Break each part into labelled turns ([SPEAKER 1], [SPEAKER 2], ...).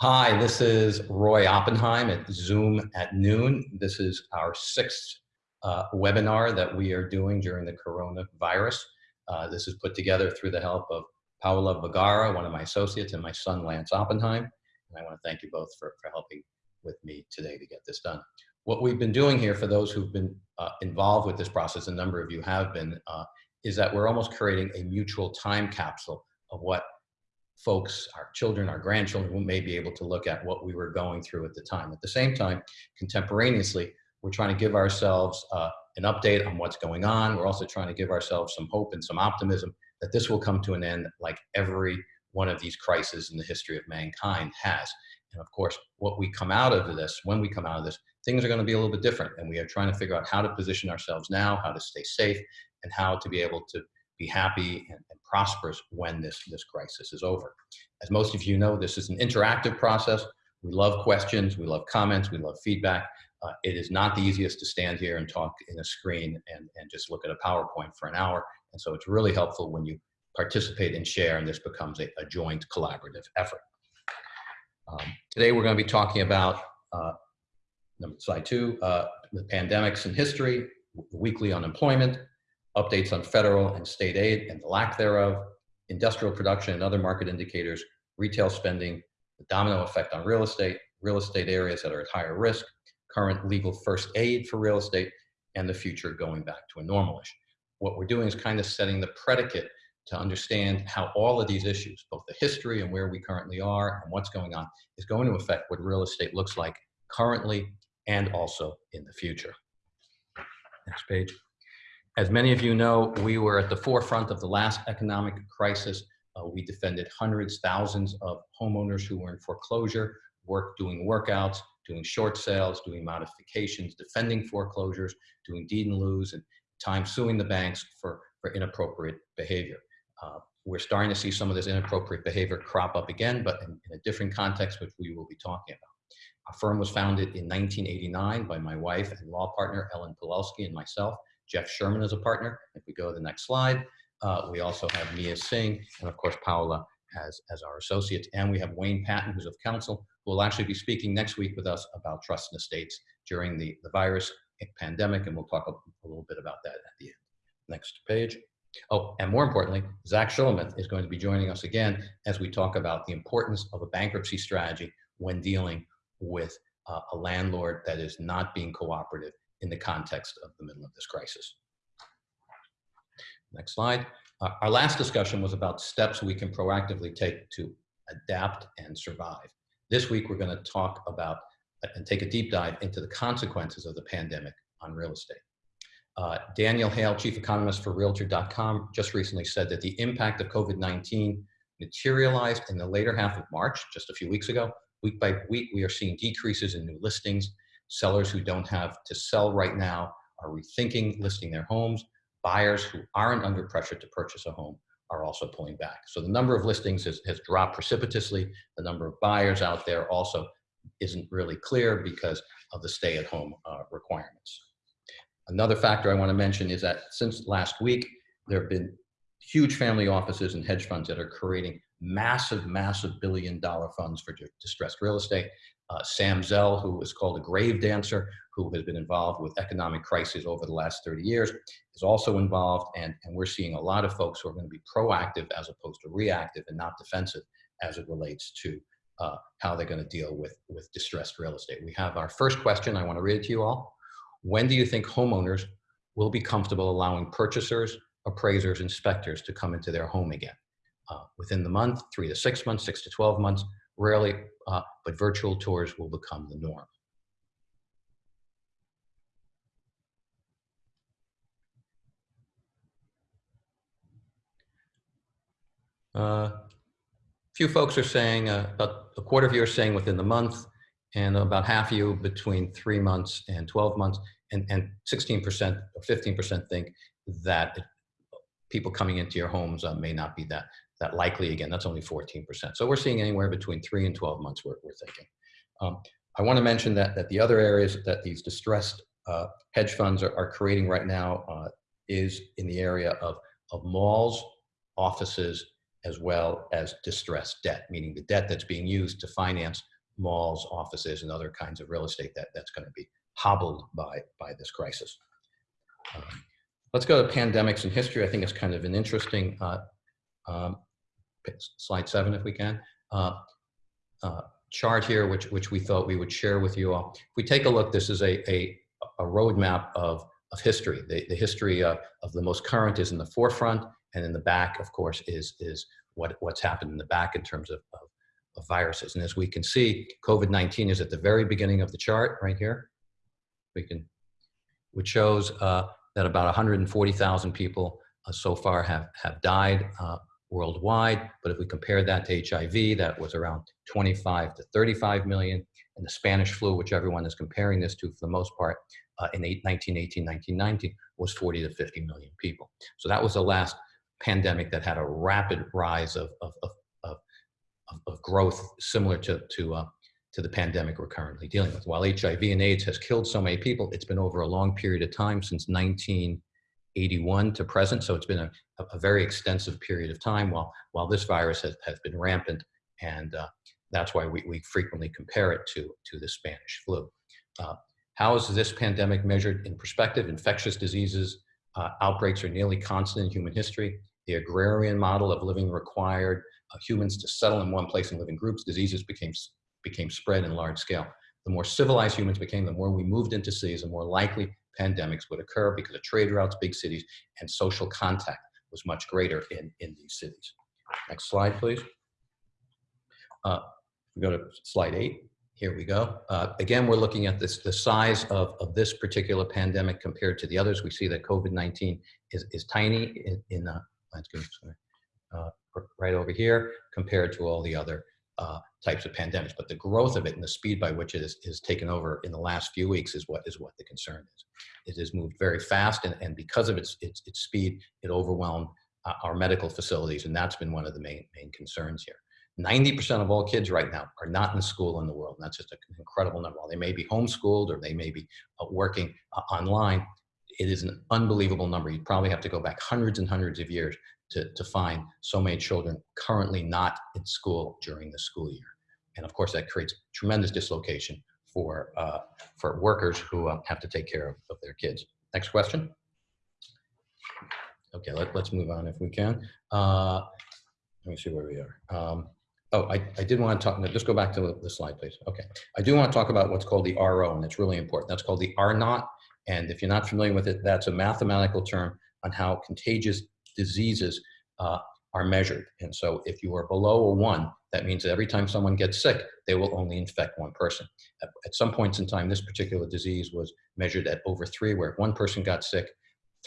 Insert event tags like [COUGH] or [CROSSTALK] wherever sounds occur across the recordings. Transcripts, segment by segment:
[SPEAKER 1] Hi, this is Roy Oppenheim at Zoom at noon. This is our sixth uh, webinar that we are doing during the coronavirus. Uh, this is put together through the help of Paola Vergara, one of my associates, and my son, Lance Oppenheim. And I want to thank you both for, for helping with me today to get this done. What we've been doing here for those who've been uh, involved with this process, a number of you have been, uh, is that we're almost creating a mutual time capsule of what folks, our children, our grandchildren may be able to look at what we were going through at the time. At the same time, contemporaneously, we're trying to give ourselves uh, an update on what's going on. We're also trying to give ourselves some hope and some optimism that this will come to an end like every one of these crises in the history of mankind has. And of course, what we come out of this, when we come out of this, things are going to be a little bit different. And we are trying to figure out how to position ourselves now, how to stay safe, and how to be able to be happy and, and prosperous when this, this crisis is over. As most of you know, this is an interactive process. We love questions, we love comments, we love feedback. Uh, it is not the easiest to stand here and talk in a screen and, and just look at a PowerPoint for an hour. And so it's really helpful when you participate and share and this becomes a, a joint collaborative effort. Um, today we're going to be talking about uh, number slide two, uh, the pandemics in history, weekly unemployment, updates on federal and state aid and the lack thereof, industrial production and other market indicators, retail spending, the domino effect on real estate, real estate areas that are at higher risk, current legal first aid for real estate, and the future going back to a normalish. What we're doing is kind of setting the predicate to understand how all of these issues, both the history and where we currently are and what's going on, is going to affect what real estate looks like currently and also in the future. Next page. As many of you know, we were at the forefront of the last economic crisis. Uh, we defended hundreds, thousands of homeowners who were in foreclosure, work doing workouts, doing short sales, doing modifications, defending foreclosures, doing deed in lieu, and time suing the banks for, for inappropriate behavior. Uh, we're starting to see some of this inappropriate behavior crop up again, but in, in, a different context, which we will be talking about. Our firm was founded in 1989 by my wife and law partner, Ellen Pilelski, and myself. Jeff Sherman is a partner. If we go to the next slide, uh, we also have Mia Singh and of course Paola as, as our associates. And we have Wayne Patton, who's of counsel, who will actually be speaking next week with us about trust and estates during the, the virus pandemic. And we'll talk a, a little bit about that at the end. Next page. Oh, and more importantly, Zach Shelomith is going to be joining us again as we talk about the importance of a bankruptcy strategy when dealing with uh, a landlord that is not being cooperative in the context of the middle of this crisis. Next slide. Uh, our last discussion was about steps we can proactively take to adapt and survive. This week, we're going to talk about and take a deep dive into the consequences of the pandemic on real estate. Uh, Danielle Hale, chief economist for Realtor.com, just recently said that the impact of COVID-19 materialized in the later half of March, just a few weeks ago. Week by week, we are seeing decreases in new listings Sellers who don't have to sell right now are rethinking listing their homes. Buyers who aren't under pressure to purchase a home are also pulling back. So the number of listings has, has dropped precipitously. The number of buyers out there also isn't really clear because of the stay-at-home uh, requirements. Another factor I want to mention is that since last week, there have been huge family offices and hedge funds that are creating massive, massive billion dollar funds for distressed real estate. Uh, Sam Zell, who is called a grave dancer, who has been involved with economic crises over the last 30 years, is also involved. And, and we're seeing a lot of folks who are going to be proactive as opposed to reactive and not defensive as it relates to uh, how they're going to deal with, with distressed real estate. We have our first question. I want to read it to you all. When do you think homeowners will be comfortable allowing purchasers, appraisers, inspectors to come into their home again? Uh, within the month, three to six months, six to 12 months, rarely, uh, but virtual tours will become the norm. A uh, few folks are saying, uh, about a quarter of you are saying within the month, and about half of you between three months and 12 months, and 16% or 15% think that it, people coming into your homes uh, may not be that that likely again, that's only 14%. So we're seeing anywhere between three and 12 months we're, we're thinking. Um, I wanna mention that, that the other areas that these distressed uh, hedge funds are, are, creating right now uh, is in the area of, of malls, offices, as well as distressed debt, meaning the debt that's being used to finance malls, offices, and other kinds of real estate that, that's going to be hobbled by, by this crisis. Um, let's go to pandemics in history. I think it's kind of an interesting uh, um, slide seven, if we can. Uh, uh, chart here, which, which we thought we would share with you all. If we take a look, this is a, a, a roadmap of, of history. The, the history of, of the most current is in the forefront, and in the back, of course, is, is what, what's happened in the back in terms of, of, of viruses. And as we can see, COVID-19 is at the very beginning of the chart right here. We can, which shows uh, that about 140,000 people uh, so far have, have died uh, worldwide. But if we compare that to HIV, that was around 25 to 35 million. And the Spanish flu, which everyone is comparing this to for the most part, uh, in 1918, 1919, was 40 to 50 million people. So that was the last pandemic that had a rapid rise of, of, of, of, of growth similar to, to, uh, to the pandemic we're currently dealing with. While HIV and AIDS has killed so many people, it's been over a long period of time since 1981 to present. So it's been a, a very extensive period of time while, while this virus has, has been rampant. And uh, that's why we, we frequently compare it to, to the Spanish flu. Uh, how is this pandemic measured in perspective? Infectious diseases uh, outbreaks are nearly constant in human history. The agrarian model of living required uh, humans to settle in one place and live in groups. Diseases became, became spread in large scale. The more civilized humans became, the more we moved into cities, the more likely pandemics would occur because of trade routes, big cities, and social contact was much greater in, in these cities. Next slide, please. Uh, we go to slide eight. Here we go. Uh, again, we're looking at this, the size of, of this particular pandemic compared to the others. We see that COVID-19 is, is tiny in, in uh, uh, right over here compared to all the other uh, types of pandemics. But the growth of it and the speed by which it is, is taken over in the last few weeks is what is what the concern is. It has moved very fast, and, and because of its, its, its speed, it overwhelmed uh, our medical facilities, and that's been one of the main, main concerns here. 90% of all kids right now are not in school in the world. And that's just an incredible number. While they may be homeschooled or they may be uh, working uh, online, it is an unbelievable number. You'd probably have to go back hundreds and hundreds of years to, to find so many children currently not in school during the school year. And of course, that creates tremendous dislocation for, uh, for workers who uh, have to take care of, of their kids. Next question. Okay, let, us move on if we can. Uh, let me see where we are. Um, Oh, I, I did want to talk, just go back to the slide, please. Okay. I do want to talk about what's called the RO, and it's really important. That's called the R naught. And if you're not familiar with it, that's a mathematical term on how contagious diseases uh, are measured. And so if you are below a one, that means that every time someone gets sick, they will only infect one person. At, at some points in time, this particular disease was measured at over three, where if one person got sick,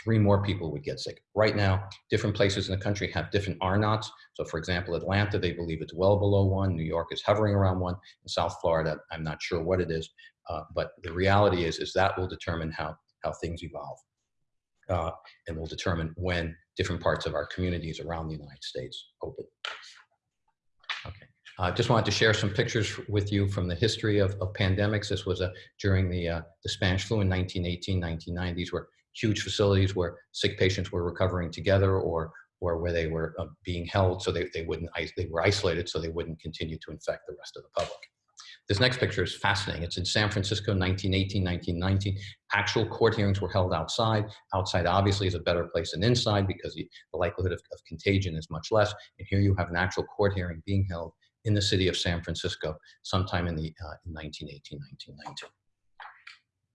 [SPEAKER 1] three more people would get sick. Right now, different places in the country have different R naughts. So for example, Atlanta, they believe it's well below one. New York is hovering around one. In South Florida, I'm not sure what it is. Uh, but the reality is, is that will determine how, how things evolve. Uh, and will determine when different parts of our communities around the United States open. Okay. I uh, just wanted to share some pictures with you from the history of, of pandemics. This was a, during the, uh, the Spanish flu in 1918, 1990. These were huge facilities where sick patients were recovering together or or where they were uh, being held so they, they wouldn't they were isolated so they wouldn't continue to infect the rest of the public. This next picture is fascinating. It's in San Francisco, 1918, 1919. Actual court hearings were held outside. Outside obviously is a better place than inside because the likelihood of, of contagion is much less. And here you have an actual court hearing being held in the city of San Francisco sometime in the uh, in 1918, 1919.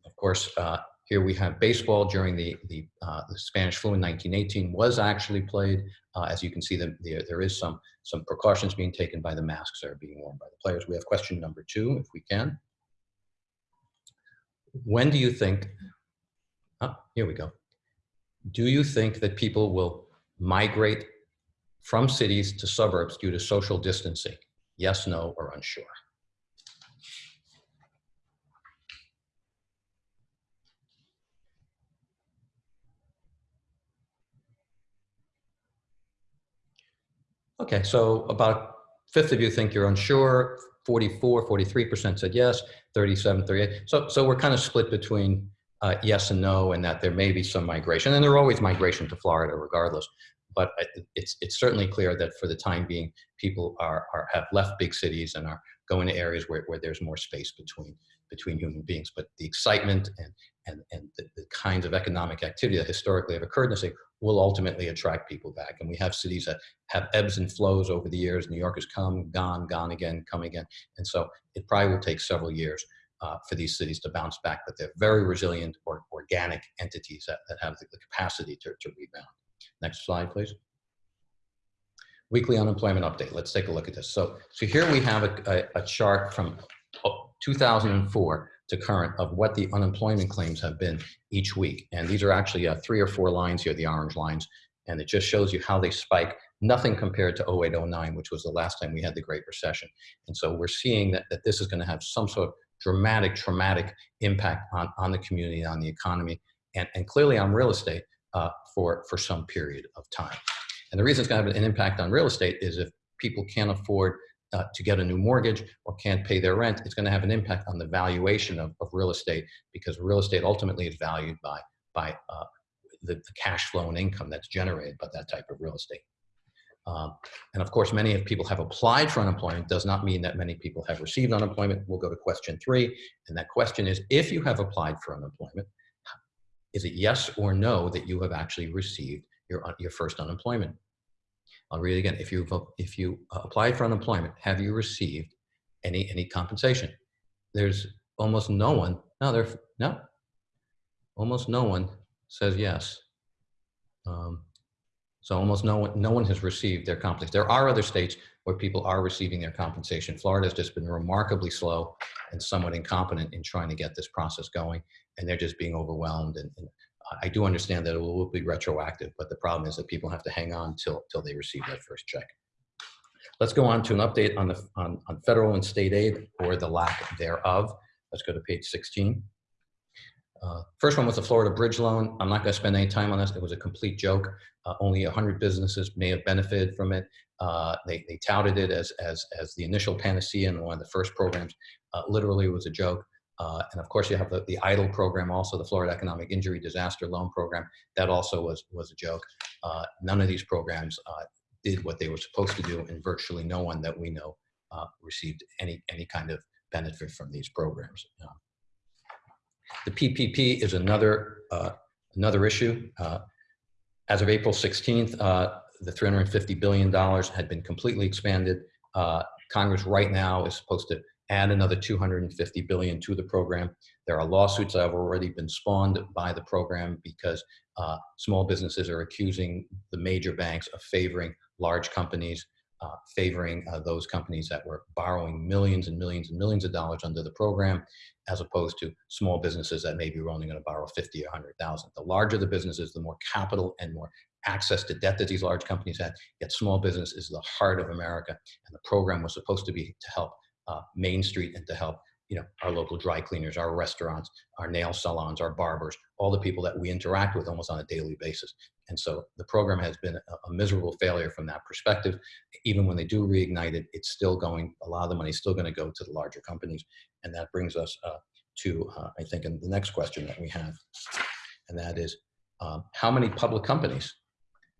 [SPEAKER 1] Of course, uh, here we have baseball during the, the, uh, the Spanish flu in 1918 was actually played. Uh, as you can see, the, the, there is some, some precautions being taken by the masks that are being worn by the players. We have question number two, if we can. When do you think, oh, here we go. Do you think that people will migrate from cities to suburbs due to social distancing? Yes, no, or unsure? Okay, so about fifth of you think you're unsure, 44, 43% said yes, 37, 38. So, so we're kind of split between uh, yes and no and that there may be some migration. And there are always migration to Florida regardless. but it's, it's certainly clear that for the time being, people are, are have left big cities and are going to areas where, where there's more space between between human beings. But the excitement and, and, and the, the kinds of economic activity that historically have occurred in the city will ultimately attract people back. And we have cities that have ebbs and flows over the years. New York has come, gone, gone again, come again. And so it probably will take several years uh, for these cities to bounce back, but they're very resilient or organic entities that, that have the, the capacity to, to rebound. Next slide, please. Weekly unemployment update. Let's take a look at this. So, so here we have a, a, a chart from 2004 to current of what the unemployment claims have been each week. And these are actually uh, three or four lines here, the orange lines, and it just shows you how they spike. Nothing compared to 0809, which was the last time we had the Great Recession. And so we're seeing that, that this is going to have some sort of dramatic, traumatic impact on, on the community, on the economy, and, and clearly on real estate uh, for, for some period of time. And the reason it's going to have an impact on real estate is if people can't afford uh, to get a new mortgage or can't pay their rent, it's going to have an impact on the valuation of, of real estate because real estate ultimately is valued by, by uh, the, the, cash flow and income that's generated by that type of real estate. Um, and of course, many of people have applied for unemployment does not mean that many people have received unemployment. We'll go to question three. And that question is, if you have applied for unemployment, is it yes or no that you have actually received your, your first unemployment? I'll read it again. If you've if you applied for unemployment, have you received any any compensation? There's almost no one. No, there no. Almost no one says yes. Um, so almost no one no one has received their compensation. There are other states where people are receiving their compensation. Florida has just been remarkably slow and somewhat incompetent in trying to get this process going, and they're just being overwhelmed and, and I do understand that it will be retroactive, but the problem is that people have to hang on till, till they receive that first check. Let's go on to an update on, the, on, on federal and state aid or the lack thereof. Let's go to page 16. Uh, first one was the Florida bridge loan. I'm not going to spend any time on this. It was a complete joke. Uh, only 100 businesses may have benefited from it. Uh, they, they touted it as, as, as the initial panacea and one of the first programs. Uh, literally, it was a joke. Uh, and of course, you have the, the EIDL program, also the Florida Economic Injury Disaster Loan Program. That also was, was a joke. Uh, none of these programs uh, did what they were supposed to do, and virtually no one that we know uh, received any, any kind of benefit from these programs. the PPP is another, uh, another issue. Uh, as of April 16th, the $350 billion had been completely expanded. Congress right now is supposed to add another 250 billion to the program. There are lawsuits that have already been spawned by the program because uh, small businesses are accusing the major banks of favoring large companies, uh, favoring uh, those companies that were borrowing millions and millions and millions of dollars under the program, as opposed to small businesses that maybe were only going to borrow 50 or 100,000. The larger the businesses, the more capital and more access to debt that these large companies had. Yet small business is the heart of America, and the program was supposed to be to help uh, Main Street and to help you know our local dry cleaners, our restaurants, our nail salons, our barbers, all the people that we interact with almost on a daily basis. And so the program has been a, miserable failure from that perspective. Even when they do reignite it, it's still going. A lot of the money is still going to go to the larger companies, and that brings us uh, to uh, I think in the next question that we have, and that is um, how many public companies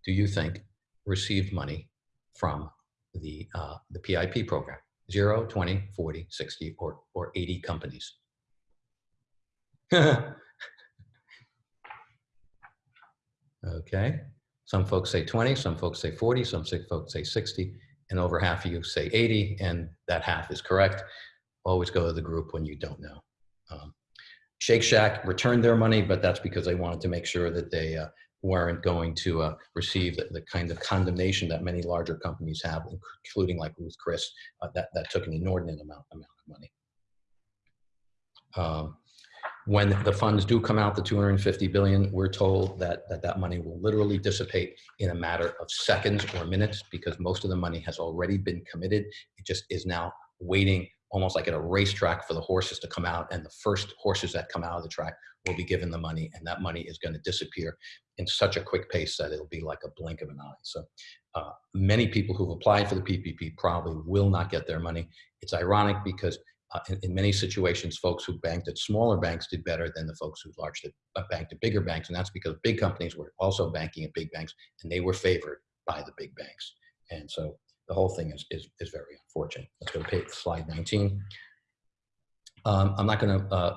[SPEAKER 1] do you think received money from the uh, the PIP program? 0, 20, 40, 60, or, or 80 companies. [LAUGHS] okay, some folks say 20, some folks say 40, some folks say 60, and over half of you say 80, and that half is correct. Always go to the group when you don't know. Um, Shake Shack returned their money, but that's because they wanted to make sure that they uh, weren't going to uh, receive the, the, kind of condemnation that many larger companies have, including like Ruth Chris, uh, that, that took an inordinate amount, amount of money. Um, when the funds do come out, the 250 billion, we're told that, that that money will literally dissipate in a matter of seconds or minutes because most of the money has already been committed. It just is now waiting almost like at a racetrack for the horses to come out and the first horses that come out of the track will be given the money and that money is going to disappear in such a quick pace that it'll be like a blink of an eye. So uh, many people who've applied for the PPP probably will not get their money. It's ironic because uh, in, in, many situations, folks who banked at smaller banks did better than the folks who largely uh, banked at bigger banks. And that's because big companies were also banking at big banks and they were favored by the big banks. And so the whole thing is, is, is very unfortunate. Let's go to page, slide 19. Um, I'm not going to uh,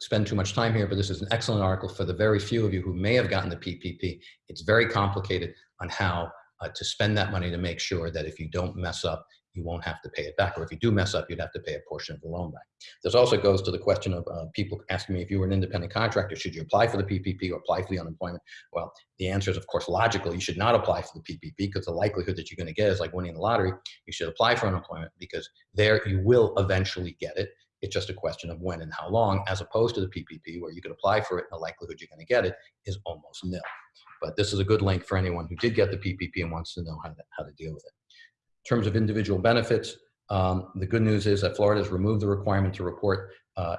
[SPEAKER 1] spend too much time here, but this is an excellent article for the very few of you who may have gotten the PPP. It's very complicated on how uh, to spend that money to make sure that if you don't mess up, you won't have to pay it back. Or if you do mess up, you'd have to pay a portion of the loan back. This also goes to the question of uh, people asking me if you were an independent contractor, should you apply for the PPP or apply for the unemployment? Well, the answer is, of course, logical. You should not apply for the PPP because the likelihood that you're going to get is like winning the lottery. You should apply for unemployment because there you will eventually get it. It's just a question of when and how long, as opposed to the PPP, where you could apply for it and the likelihood you're going to get it is almost nil. But this is a good link for anyone who did get the PPP and wants to know how to, how to deal with it. In terms of individual benefits, um, the good news is that Florida has removed the requirement to report uh,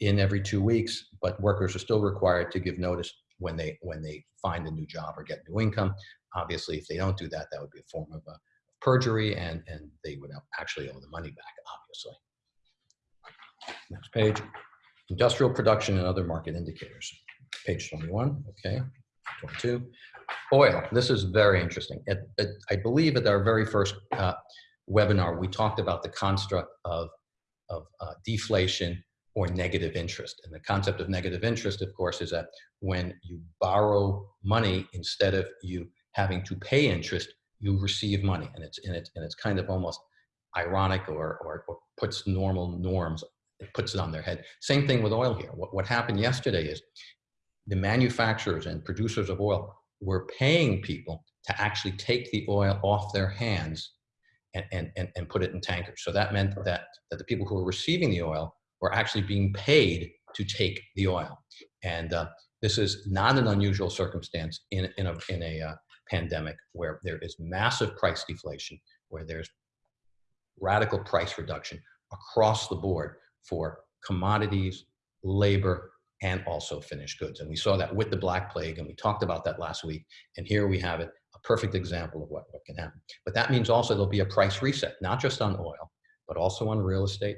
[SPEAKER 1] in every two weeks, but workers are still required to give notice when they when they find a new job or get new income. Obviously, if they don't do that, that would be a form of uh, perjury, and and they would actually owe the money back. Obviously. Next page, industrial production and other market indicators. Page 21. Okay, 22. Oil. This is very interesting. I believe at our very first uh, webinar, we talked about the construct of, of uh, deflation or negative interest. And the concept of negative interest, of course, is that when you borrow money, instead of you having to pay interest, you receive money. And it's, and it's, and it's kind of almost ironic or, or, or puts normal norms, it puts it on their head. Same thing with oil here. What, what happened yesterday is the manufacturers and producers of oil were paying people to actually take the oil off their hands and, and, and, and put it in tankers. So that meant that, that the people who were receiving the oil were actually being paid to take the oil. And uh, this is not an unusual circumstance in, in a, in a uh, pandemic where there is massive price deflation, where there's radical price reduction across the board for commodities, labor, and also finished goods. And we saw that with the Black Plague, and we talked about that last week. And here we have it, a perfect example of what, what can happen. But that means also there'll be a price reset, not just on oil, but also on real estate,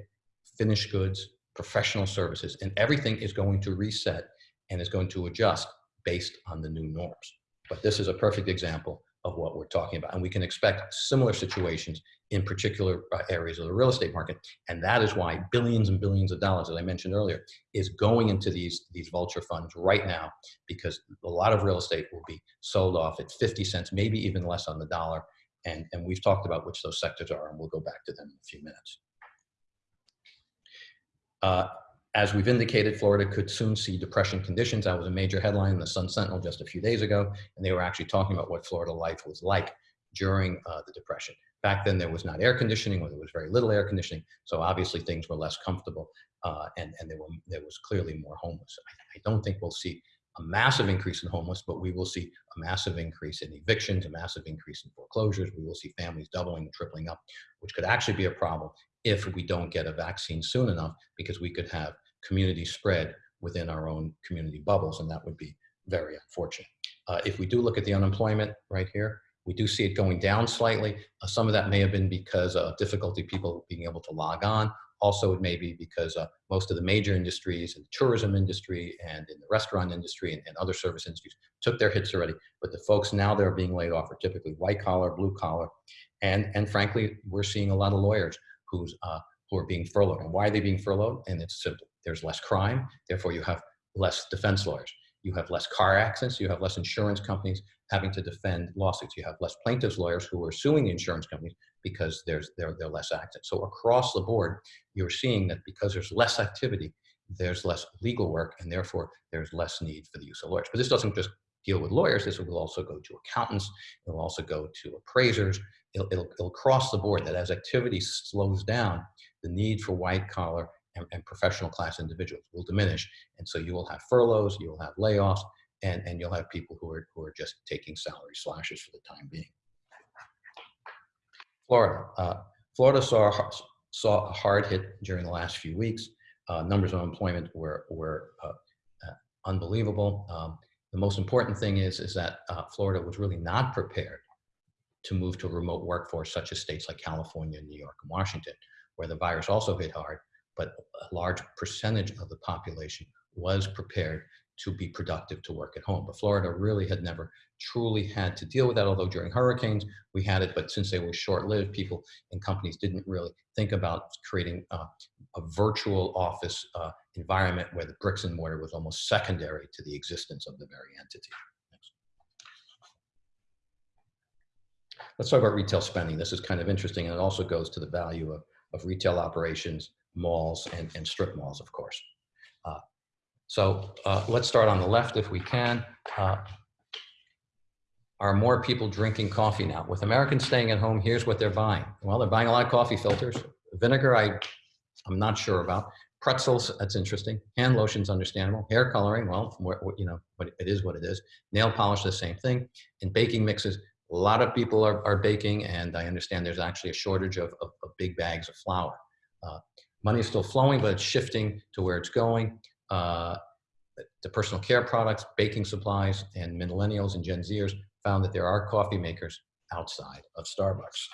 [SPEAKER 1] finished goods, professional services, and everything is going to reset and is going to adjust based on the new norms. But this is a perfect example of what we're talking about. And we can expect similar situations in particular uh, areas of the real estate market. And that is why billions and billions of dollars, as I mentioned earlier, is going into these, these vulture funds right now, because a lot of real estate will be sold off at 50 cents, maybe even less on the dollar. And, and we've talked about which those sectors are, and we'll go back to them in a few minutes. Uh, as we've indicated, Florida could soon see depression conditions. That was a major headline in the Sun Sentinel just a few days ago, and they were actually talking about what Florida life was like during uh, the depression. Back then, there was not air conditioning, or there was very little air conditioning, so obviously things were less comfortable, uh, and and there were there was clearly more homeless. I, I don't think we'll see a massive increase in homeless, but we will see a massive increase in evictions, a massive increase in foreclosures. We will see families doubling and tripling up, which could actually be a problem if we don't get a vaccine soon enough, because we could have community spread within our own community bubbles, and that would be very unfortunate. Uh, if we do look at the unemployment right here, we do see it going down slightly. Uh, some of that may have been because of difficulty people being able to log on. Also, it may be because uh, most of the major industries in the tourism industry and in the restaurant industry and, and, other service industries took their hits already. But the folks now that are being laid off are typically white collar, blue collar, and and frankly, we're seeing a lot of lawyers who's uh, who are being furloughed. And why are they being furloughed? And it's simple. There's less crime, therefore you have less defense lawyers. You have less car accidents, you have less insurance companies having to defend lawsuits. You have less plaintiffs lawyers who are suing the insurance companies because there's there, there are less accidents. So across the board, you're seeing that because there's less activity, there's less legal work, and therefore there's less need for the use of lawyers. But this doesn't just deal with lawyers. This will also go to accountants. It will also go to appraisers. It'll, it'll, it'll cross the board that as activity slows down, the need for white collar and, and professional class individuals will diminish. And so you will have furloughs, you will have layoffs, and, and you'll have people who are, who are just taking salary slashes for the time being. Florida. Uh, Florida saw, saw a hard hit during the last few weeks. Uh, numbers of unemployment were, were uh, uh unbelievable. Um, the most important thing is, is that uh, Florida was really not prepared to move to a remote workforce such as states like California, New York, and Washington, where the virus also hit hard, but a large percentage of the population was prepared to be productive to work at home. But Florida really had never truly had to deal with that, although during hurricanes we had it, but since they were short-lived, people and companies didn't really think about creating uh, a virtual office uh, environment where the bricks and mortar was almost secondary to the existence of the very entity. Next. Let's talk about retail spending. This is kind of interesting, and it also goes to the value of, of retail operations, malls, and, and strip malls, of course. Uh, so uh, let's start on the left if we can. Uh, are more people drinking coffee now? With Americans staying at home, here's what they're buying. Well, they're buying a lot of coffee filters. Vinegar, I, I'm not sure about. Pretzels, that's interesting. Hand lotions, understandable. Hair coloring, well, you know, but it is what it is. Nail polish, the same thing. And baking mixes, a lot of people are, are baking, and I understand there's actually a shortage of, of, of big bags of flour. Uh, money is still flowing, but it's shifting to where it's going. Uh, the personal care products, baking supplies, and millennials and Gen Zers found that there are coffee makers outside of Starbucks.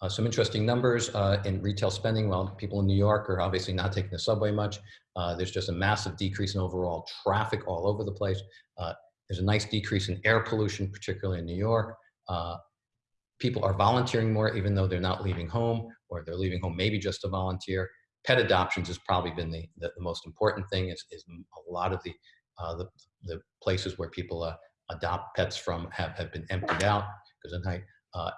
[SPEAKER 1] Uh, some interesting numbers uh, in retail spending. Well, people in New York are obviously not taking the subway much. Uh, there's just a massive decrease in overall traffic all over the place. Uh, there's a nice decrease in air pollution, particularly in New York. Uh, people are volunteering more, even though they're not leaving home, or they're leaving home maybe just to volunteer. Pet adoptions has probably been the, the, the most important thing. Is, is a lot of the, uh, the, the places where people adopt pets from have, have been emptied out because of night.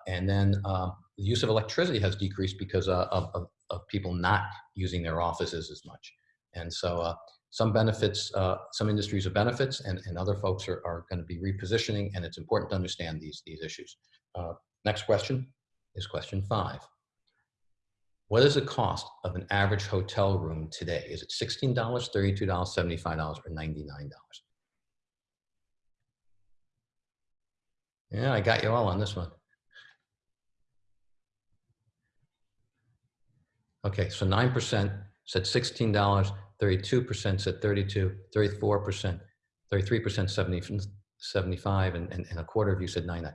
[SPEAKER 1] and then um, the use of electricity has decreased because uh, of, of, of, people not using their offices as much. And so uh, some benefits, uh, some industries are benefits and, and other folks are, are going to be repositioning and it's important to understand these, these issues. Uh, next question is question five. What is the cost of an average hotel room today? Is it $16, $32, $75, or $99? Yeah, I got you all on this one. Okay, so 9% said $16, 32% said 32, 34%, 33% 70, 75, and, and, and a quarter of you said 99.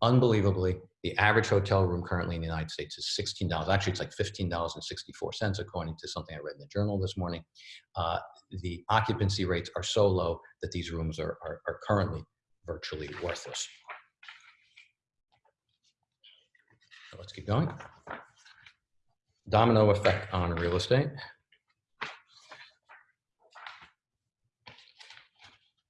[SPEAKER 1] Unbelievably, the average hotel room currently in the United States is $16. Actually, it's like $15.64, according to something I read in the journal this morning. Uh, the occupancy rates are so low that these rooms are, are, are currently virtually worthless. So let's keep going domino effect on real estate.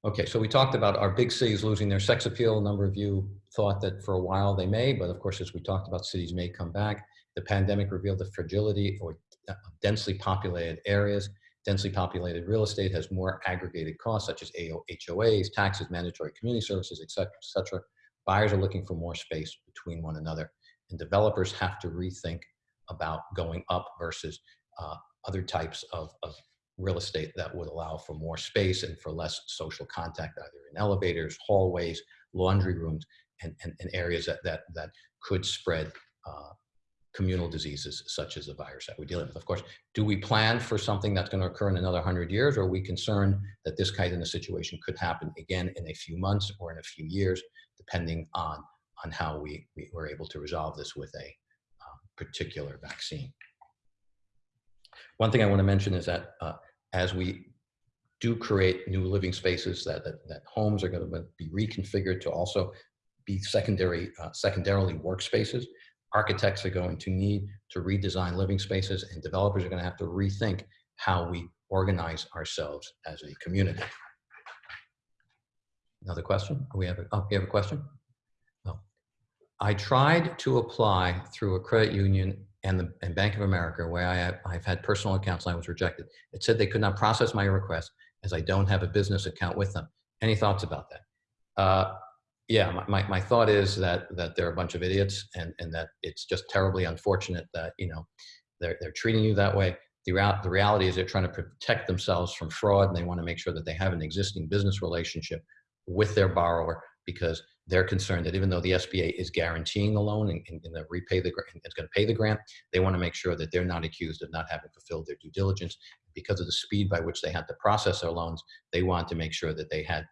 [SPEAKER 1] Okay, so we talked about our big cities losing their sex appeal. A number of you thought that for a while they may, but of course, as we talked about, cities may come back. The pandemic revealed the fragility of densely populated areas. Densely populated real estate has more aggregated costs, such as HOAs, taxes, mandatory community services, et cetera, et cetera. Buyers are looking for more space between one another, and developers have to rethink about going up versus uh, other types of, of real estate that would allow for more space and for less social contact, either in elevators, hallways, laundry rooms, and, and, and areas that, that, that could spread uh, communal diseases such as the virus that we're dealing with. Of course, do we plan for something that's going to occur in another 100 years, or are we concerned that this kind of situation could happen again in a few months or in a few years, depending on, on how we, we were able to resolve this with a particular vaccine. One thing I want to mention is that uh, as we do create new living spaces, that, that, that homes are going to be reconfigured to also be secondary, uh, secondarily workspaces. Architects are going to need to redesign living spaces and developers are going to have to rethink how we organize ourselves as a community. Another question? We have a, oh, we have a question? I tried to apply through a credit union and the and Bank of America where I have, I've had personal accounts and I was rejected. It said they could not process my request as I don't have a business account with them. Any thoughts about that? Uh, yeah, my, my, my, thought is that that they're a bunch of idiots and, and that it's just terribly unfortunate that, you know, they're, they're treating you that way. The, the reality is they're trying to protect themselves from fraud and they want to make sure that they have an existing business relationship with their borrower because they're concerned that even though the SBA is guaranteeing the loan and, and, and repay the it's going to pay the grant, they want to make sure that they're not accused of not having fulfilled their due diligence. Because of the speed by which they had to process their loans, they want to make sure that they had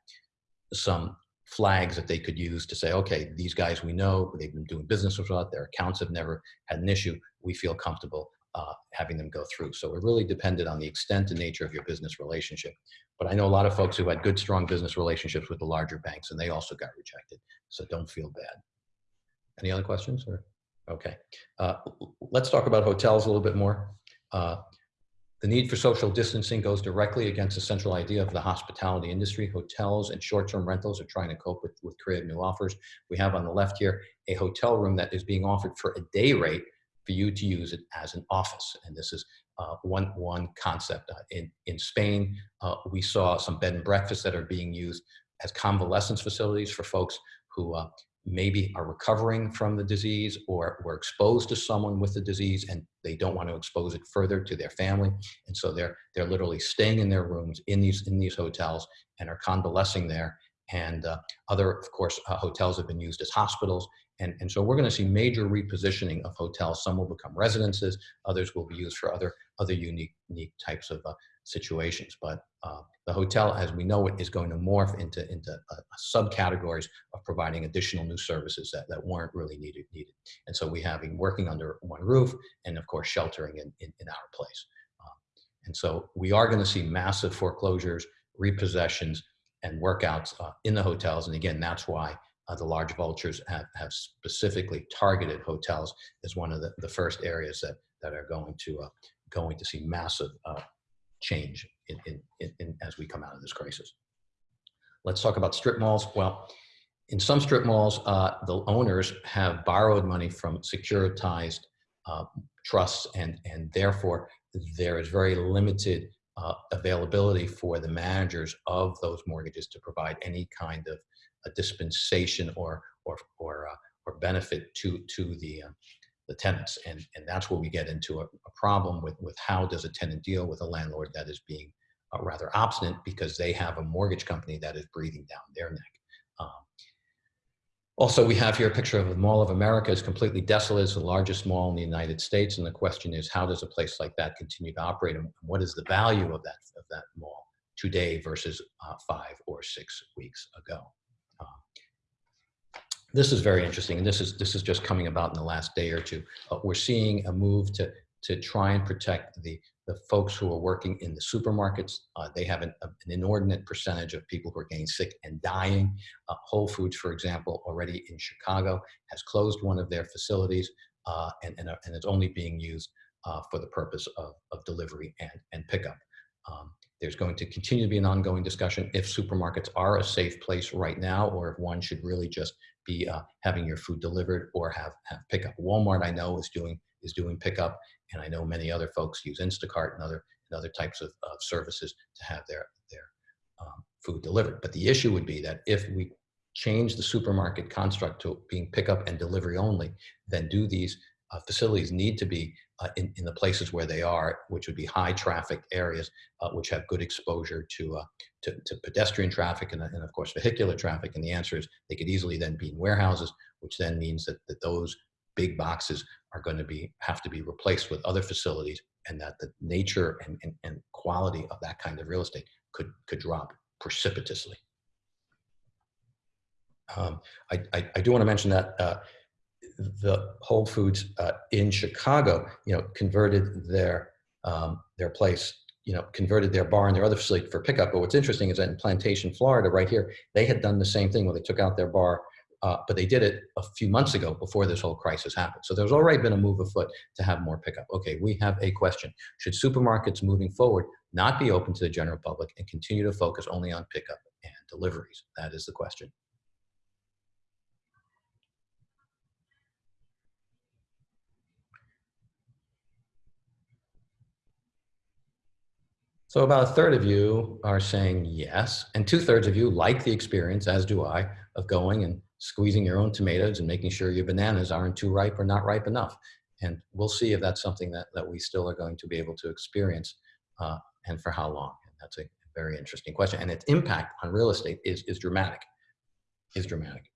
[SPEAKER 1] some flags that they could use to say, okay, these guys we know, they've been doing business with us, their accounts have never had an issue. We feel comfortable uh, having them go through. So it really depended on the extent and nature of your business relationship. But I know a lot of folks who had good, strong business relationships with the larger banks, and they also got rejected. So don't feel bad. Any other questions? Or okay, uh, let's talk about hotels a little bit more. Uh, the need for social distancing goes directly against the central idea of the hospitality industry. Hotels and short-term rentals are trying to cope with, with creative new offers. We have on the left here a hotel room that is being offered for a day rate for you to use it as an office. And this is uh, one, one concept. Uh, in, in Spain, uh, we saw some bed and breakfasts that are being used as convalescence facilities for folks who uh, maybe are recovering from the disease or were exposed to someone with the disease and they don't want to expose it further to their family. And so they're, they're literally staying in their rooms in these, in these hotels and are convalescing there. And uh, other, of course, uh, hotels have been used as hospitals. And, and so we're going to see major repositioning of hotels. Some will become residences, others will be used for other, other unique, unique types of uh, situations. But uh, the hotel, as we know it, is going to morph into, into uh, subcategories of providing additional new services that, that weren't really needed, needed. And so we have been working under one roof and of course sheltering in, in, in our place. Um, and so we are going to see massive foreclosures, repossessions, and workouts uh, in the hotels. And again, that's why uh, the large vultures have, have specifically targeted hotels as one of the, the first areas that, that are going to, uh, going to see massive uh, change in, in, in, as we come out of this crisis. Let's talk about strip malls. Well, in some strip malls, uh, the owners have borrowed money from securitized uh, trusts and, and therefore there is very limited uh, availability for the managers of those mortgages to provide any kind of a dispensation or, or, or, uh, or benefit to, to the, uh, the tenants. And, and that's where we get into a, a, problem with, with how does a tenant deal with a landlord that is being uh, rather obstinate because they have a mortgage company that is breathing down their neck. Um, also, we have here a picture of the Mall of America is completely desolate. It's the largest mall in the United States. And the question is, how does a place like that continue to operate? And what is the value of that, of that mall today versus uh, five or six weeks ago? This is very interesting, and this is this is just coming about in the last day or two. Uh, we're seeing a move to to try and protect the the folks who are working in the supermarkets. Uh, they have an, an, inordinate percentage of people who are getting sick and dying. Uh, Whole Foods, for example, already in Chicago has closed one of their facilities, uh, and and, and it's only being used uh, for the purpose of of delivery and and pickup. Um, there's going to continue to be an ongoing discussion if supermarkets are a safe place right now, or if one should really just be uh, having your food delivered or have, have pickup. Walmart, I know, is doing is doing pickup, and I know many other folks use Instacart and other and other types of, of services to have their their um, food delivered. But the issue would be that if we change the supermarket construct to being pickup and delivery only, then do these uh, facilities need to be uh, in, in the places where they are, which would be high traffic areas, uh, which have good exposure to, uh, to, to, pedestrian traffic and, and, of course vehicular traffic. And the answer is they could easily then be in warehouses, which then means that, that those big boxes are going to be have to be replaced with other facilities and that the nature and, and, and quality of that kind of real estate could, could drop precipitously. Um, I, I, I, do want to mention that uh, the Whole Foods uh, in Chicago, you know, converted their um, their place, you know, converted their bar and their other facility for pickup. But what's interesting is that in Plantation, Florida, right here, they had done the same thing where they took out their bar, uh, but they did it a few months ago before this whole crisis happened. So there's already been a move afoot to have more pickup. Okay, we have a question: Should supermarkets moving forward not be open to the general public and continue to focus only on pickup and deliveries? That is the question. So about a third of you are saying yes, and two thirds of you like the experience, as do I, of going and squeezing your own tomatoes and making sure your bananas aren't too ripe or not ripe enough. And we'll see if that's something that, that we still are going to be able to experience uh, and for how long. And that's a very interesting question. And its impact on real estate is, is dramatic, is dramatic.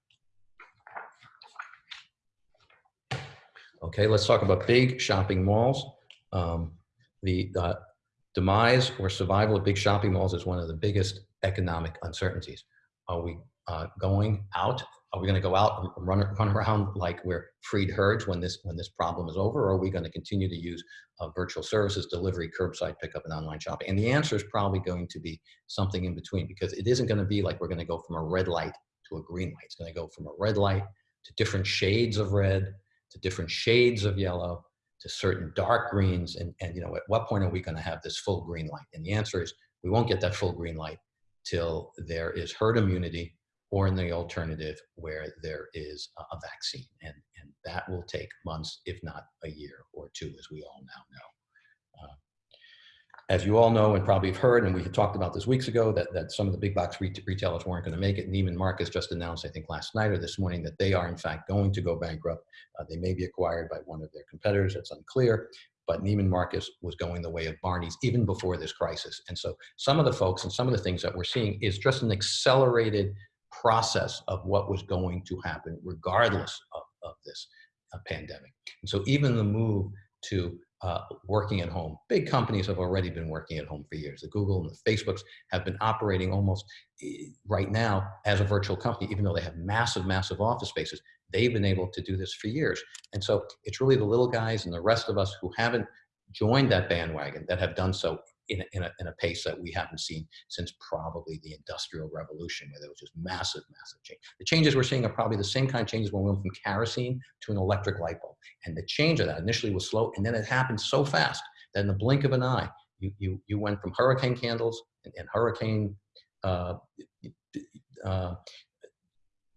[SPEAKER 1] Okay, let's talk about big shopping malls. Um, the uh, demise or survival of big shopping malls is one of the biggest economic uncertainties. Are we uh, going out are we going to go out and run, run around like we're freed herds when this when this problem is over, or are we going to continue to use uh, virtual services, delivery, curbside pickup, and online shopping? And the answer is probably going to be something in between because it isn't going to be like we're going to go from a red light to a green light. It's going to go from a red light to different shades of red, to different shades of yellow, to certain dark greens. And, and you know, at what point are we going to have this full green light? And the answer is we won't get that full green light till there is herd immunity or in the alternative where there is a vaccine. And, and that will take months, if not a year or two, as we all now know. Uh, as you all know and probably have heard, and we had talked about this weeks ago, that, that some of the big box retailers weren't going to make it. Neiman Marcus just announced, I think last night or this morning, that they are in fact going to go bankrupt. Uh, they may be acquired by one of their competitors, it's unclear, but Neiman Marcus was going the way of Barney's even before this crisis. And so some of the folks and some of the things that we're seeing is just an accelerated process of what was going to happen regardless of, of this uh, pandemic. And so even the move to uh, working at home. Big companies have already been working at home for years. The Google and the Facebooks have been operating almost eh, right now as a virtual company, even though they have massive, massive office spaces. They've been able to do this for years. And so it's really the little guys and the rest of us who haven't joined that bandwagon that have done so in a, in, a, in a pace that we haven't seen since probably the industrial revolution where there was just massive massive change the changes we're seeing are probably the same kind of changes when we went from kerosene to an electric light bulb and the change of that initially was slow and then it happened so fast that in the blink of an eye you you, you went from hurricane candles and, and hurricane uh, uh,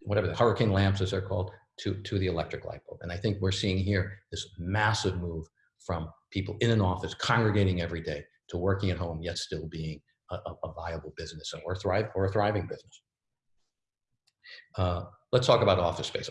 [SPEAKER 1] whatever the hurricane lamps as they're called to, to the electric light bulb. And I think we're seeing here this massive move from people in an office congregating every day to working at home, yet still being a, a viable business or, thrive, or a thriving business. Uh, let's talk about office space.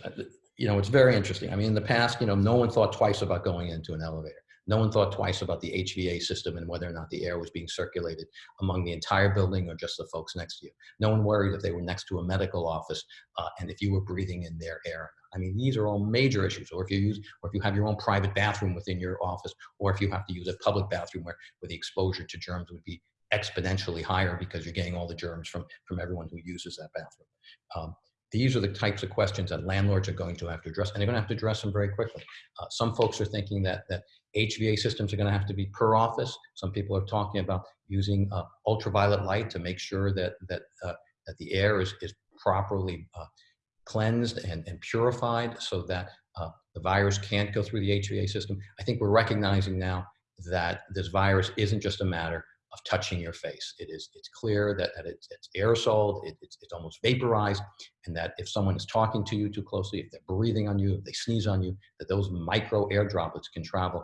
[SPEAKER 1] You know, it's very interesting. I mean, in the past, you know, no one thought twice about going into an elevator. No one thought twice about the HVAC system and whether or not the air was being circulated among the entire building or just the folks next to you. No one worried if they were next to a medical office uh, and if you were breathing in their air. I mean, these are all major issues. Or if you use, or if you have your own private bathroom within your office, or if you have to use a public bathroom where, where the exposure to germs would be exponentially higher because you're getting all the germs from, from everyone who uses that bathroom. Um, these are the types of questions that landlords are going to have to address, and they're going to have to address them very quickly. Uh, some folks are thinking that, that HVAC systems are going to have to be per office. Some people are talking about using uh, ultraviolet light to make sure that, that, uh, that the air is, is properly uh, cleansed and, and purified so that uh, the virus can't go through the HVAC system. I think we're recognizing now that this virus isn't just a matter of touching your face. It is, it's clear that, that it's, it's aerosoled, it, it's, it's almost vaporized, and that if someone is talking to you too closely, if they're breathing on you, if they sneeze on you, that those micro air droplets can travel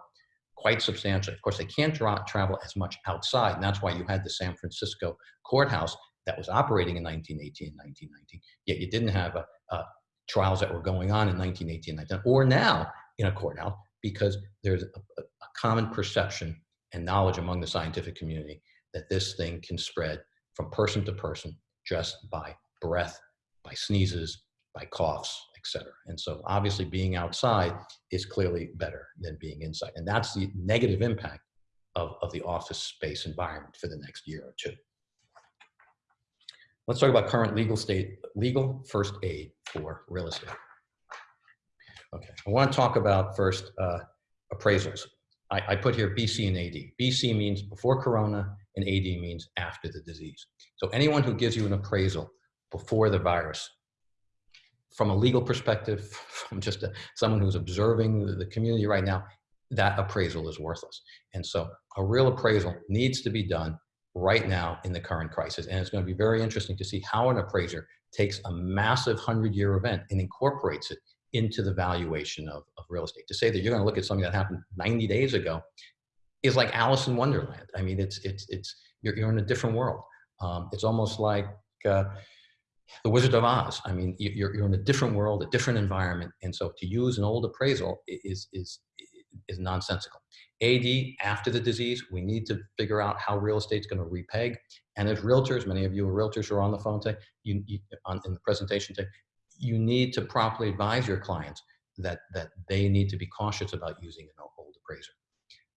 [SPEAKER 1] quite substantially. Of course, they can't travel as much outside, and that's why you had the San Francisco courthouse that was operating in 1918 and 1919, yet you didn't have a, a trials that were going on in 1918 19, or now in a courthouse because there's a, a, common perception and knowledge among the scientific community that this thing can spread from person to person just by breath, by sneezes, by coughs, etc. And so obviously being outside is clearly better than being inside. And that's the negative impact of, of the office space environment for the next year or two. Let's talk about current legal state, legal first aid for real estate. Okay, I want to talk about first uh, appraisals. I, I, put here BC and AD. BC means before Corona and AD means after the disease. So anyone who gives you an appraisal before the virus, from a legal perspective, [LAUGHS] from just a, someone who's observing the, the community right now, that appraisal is worthless. And so a real appraisal needs to be done right now in the current crisis. And it's going to be very interesting to see how an appraiser takes a massive 100-year event and incorporates it into the valuation of, of real estate. To say that you're going to look at something that happened 90 days ago is like Alice in Wonderland. I mean, it's, it's, it's, you're, you're in a different world. Um, it's almost like uh, the Wizard of Oz. I mean, you're, you're in a different world, a different environment. And so to use an old appraisal is, is, is nonsensical. AD, after the disease, we need to figure out how real estate's going to repeg. And as realtors, many of you are realtors who are on the phone today, you, you on, in the presentation today, you need to properly advise your clients that, that they need to be cautious about using an old appraiser.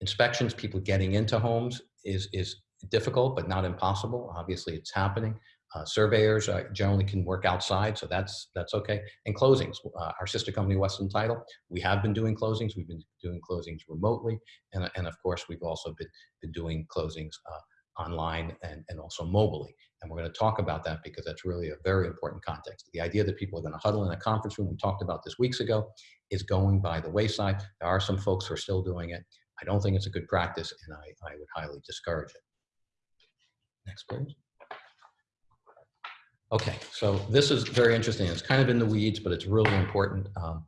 [SPEAKER 1] Inspections, people getting into homes is, is difficult, but not impossible. Obviously, it's happening. Uh, surveyors uh, generally can work outside, so that's that's okay. And closings, uh, our sister company Western Title, we have been doing closings. We've been doing closings remotely, and and of course we've also been been doing closings uh, online and and also mobilely. And we're going to talk about that because that's really a very important context. The idea that people are going to huddle in a conference room, we talked about this weeks ago, is going by the wayside. There are some folks who are still doing it. I don't think it's a good practice, and I, I would highly discourage it. Next, please. Okay, so this is very interesting. It's kind of in the weeds, but it's really important. Um,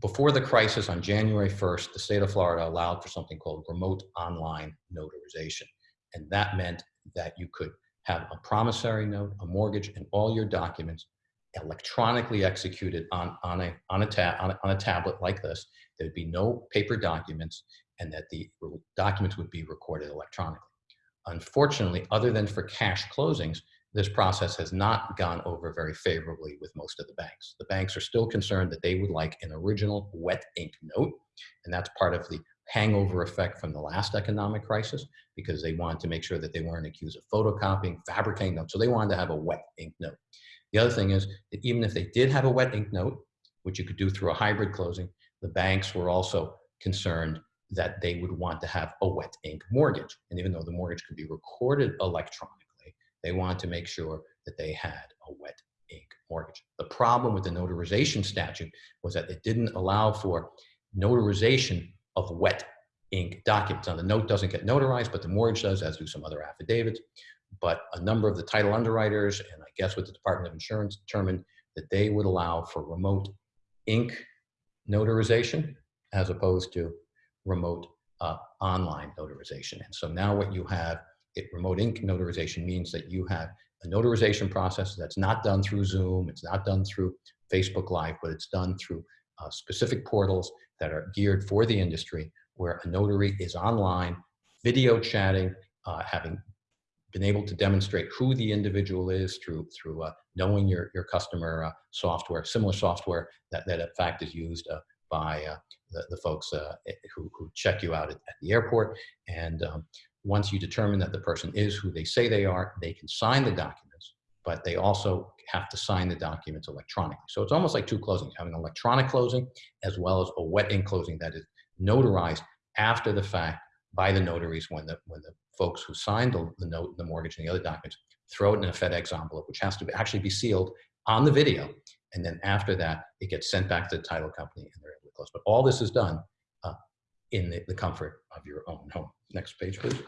[SPEAKER 1] before the crisis on January 1st, the state of Florida allowed for something called remote online notarization. And that meant that you could have a promissory note, a mortgage, and all your documents electronically executed on, on, a, on, a, on, a, on a tablet like this. There'd be no paper documents and that the documents would be recorded electronically. Unfortunately, other than for cash closings, this process has not gone over very favorably with most of the banks. The banks are still concerned that they would like an original wet ink note, and that's part of the hangover effect from the last economic crisis because they wanted to make sure that they weren't accused of photocopying, fabricating notes, so they wanted to have a wet ink note. The other thing is that even if they did have a wet ink note, which you could do through a hybrid closing, the banks were also concerned that they would want to have a wet ink mortgage. And even though the mortgage could be recorded electronically, they wanted to make sure that they had a wet ink mortgage. The problem with the notarization statute was that it didn't allow for notarization of wet ink documents. Now the note doesn't get notarized, but the mortgage does, as do some other affidavits. But a number of the title underwriters, and I guess with the Department of Insurance, determined that they would allow for remote ink notarization as opposed to remote uh, online notarization. And so now what you have it, remote ink notarization means that you have a notarization process that's not done through Zoom, it's not done through Facebook Live, but it's done through uh, specific portals that are geared for the industry where a notary is online, video chatting, uh, having been able to demonstrate who the individual is through through uh, knowing your your customer uh, software, similar software that that in fact is used uh, by uh, the, the folks who, who check you out at, at the airport. And um, once you determine that the person is who they say they are, they can sign the documents, but they also have to sign the documents electronically. So it's almost like two closings, having an electronic closing as well as a wet ink closing that is notarized after the fact by the notaries when the, when the folks who signed the, the note, the mortgage, and the other documents throw it in a FedEx envelope, which has to actually be sealed on the video. And then after that, it gets sent back to the title company and they're able to close. But all this is done in the, the comfort of your own home. Next page, please.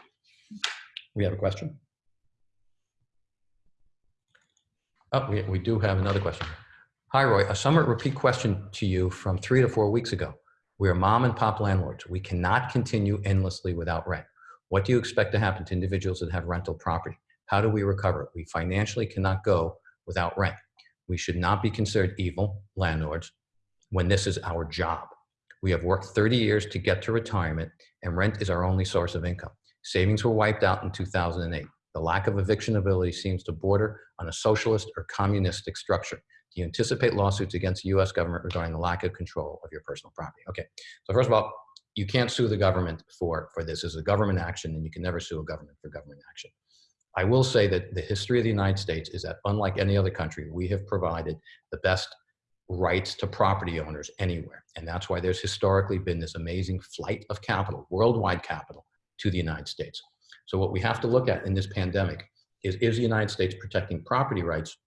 [SPEAKER 1] We have a question? Oh, we, we do have another question. Hi, Roy. A summer repeat question to you from three to four weeks ago. We are mom and pop landlords. We cannot continue endlessly without rent. What do you expect to happen to individuals that have rental property? How do we recover? We financially cannot go without rent. We should not be considered evil landlords when this is our job. We have worked 30 years to get to retirement and rent is our only source of income. Savings were wiped out in 2008. The lack of eviction ability seems to border on a socialist or communistic structure. Do you anticipate lawsuits against the US government regarding the lack of control of your personal property? Okay, so first of all, you can't sue the government for, for this as a government action and you can never sue a government for government action. I will say that the history of the United States is that unlike any other country, we have provided the best rights to property owners anywhere. And that's why there's historically been this amazing flight of capital, worldwide capital, to the United States. So what we have to look at in this pandemic is, is the United States protecting property rights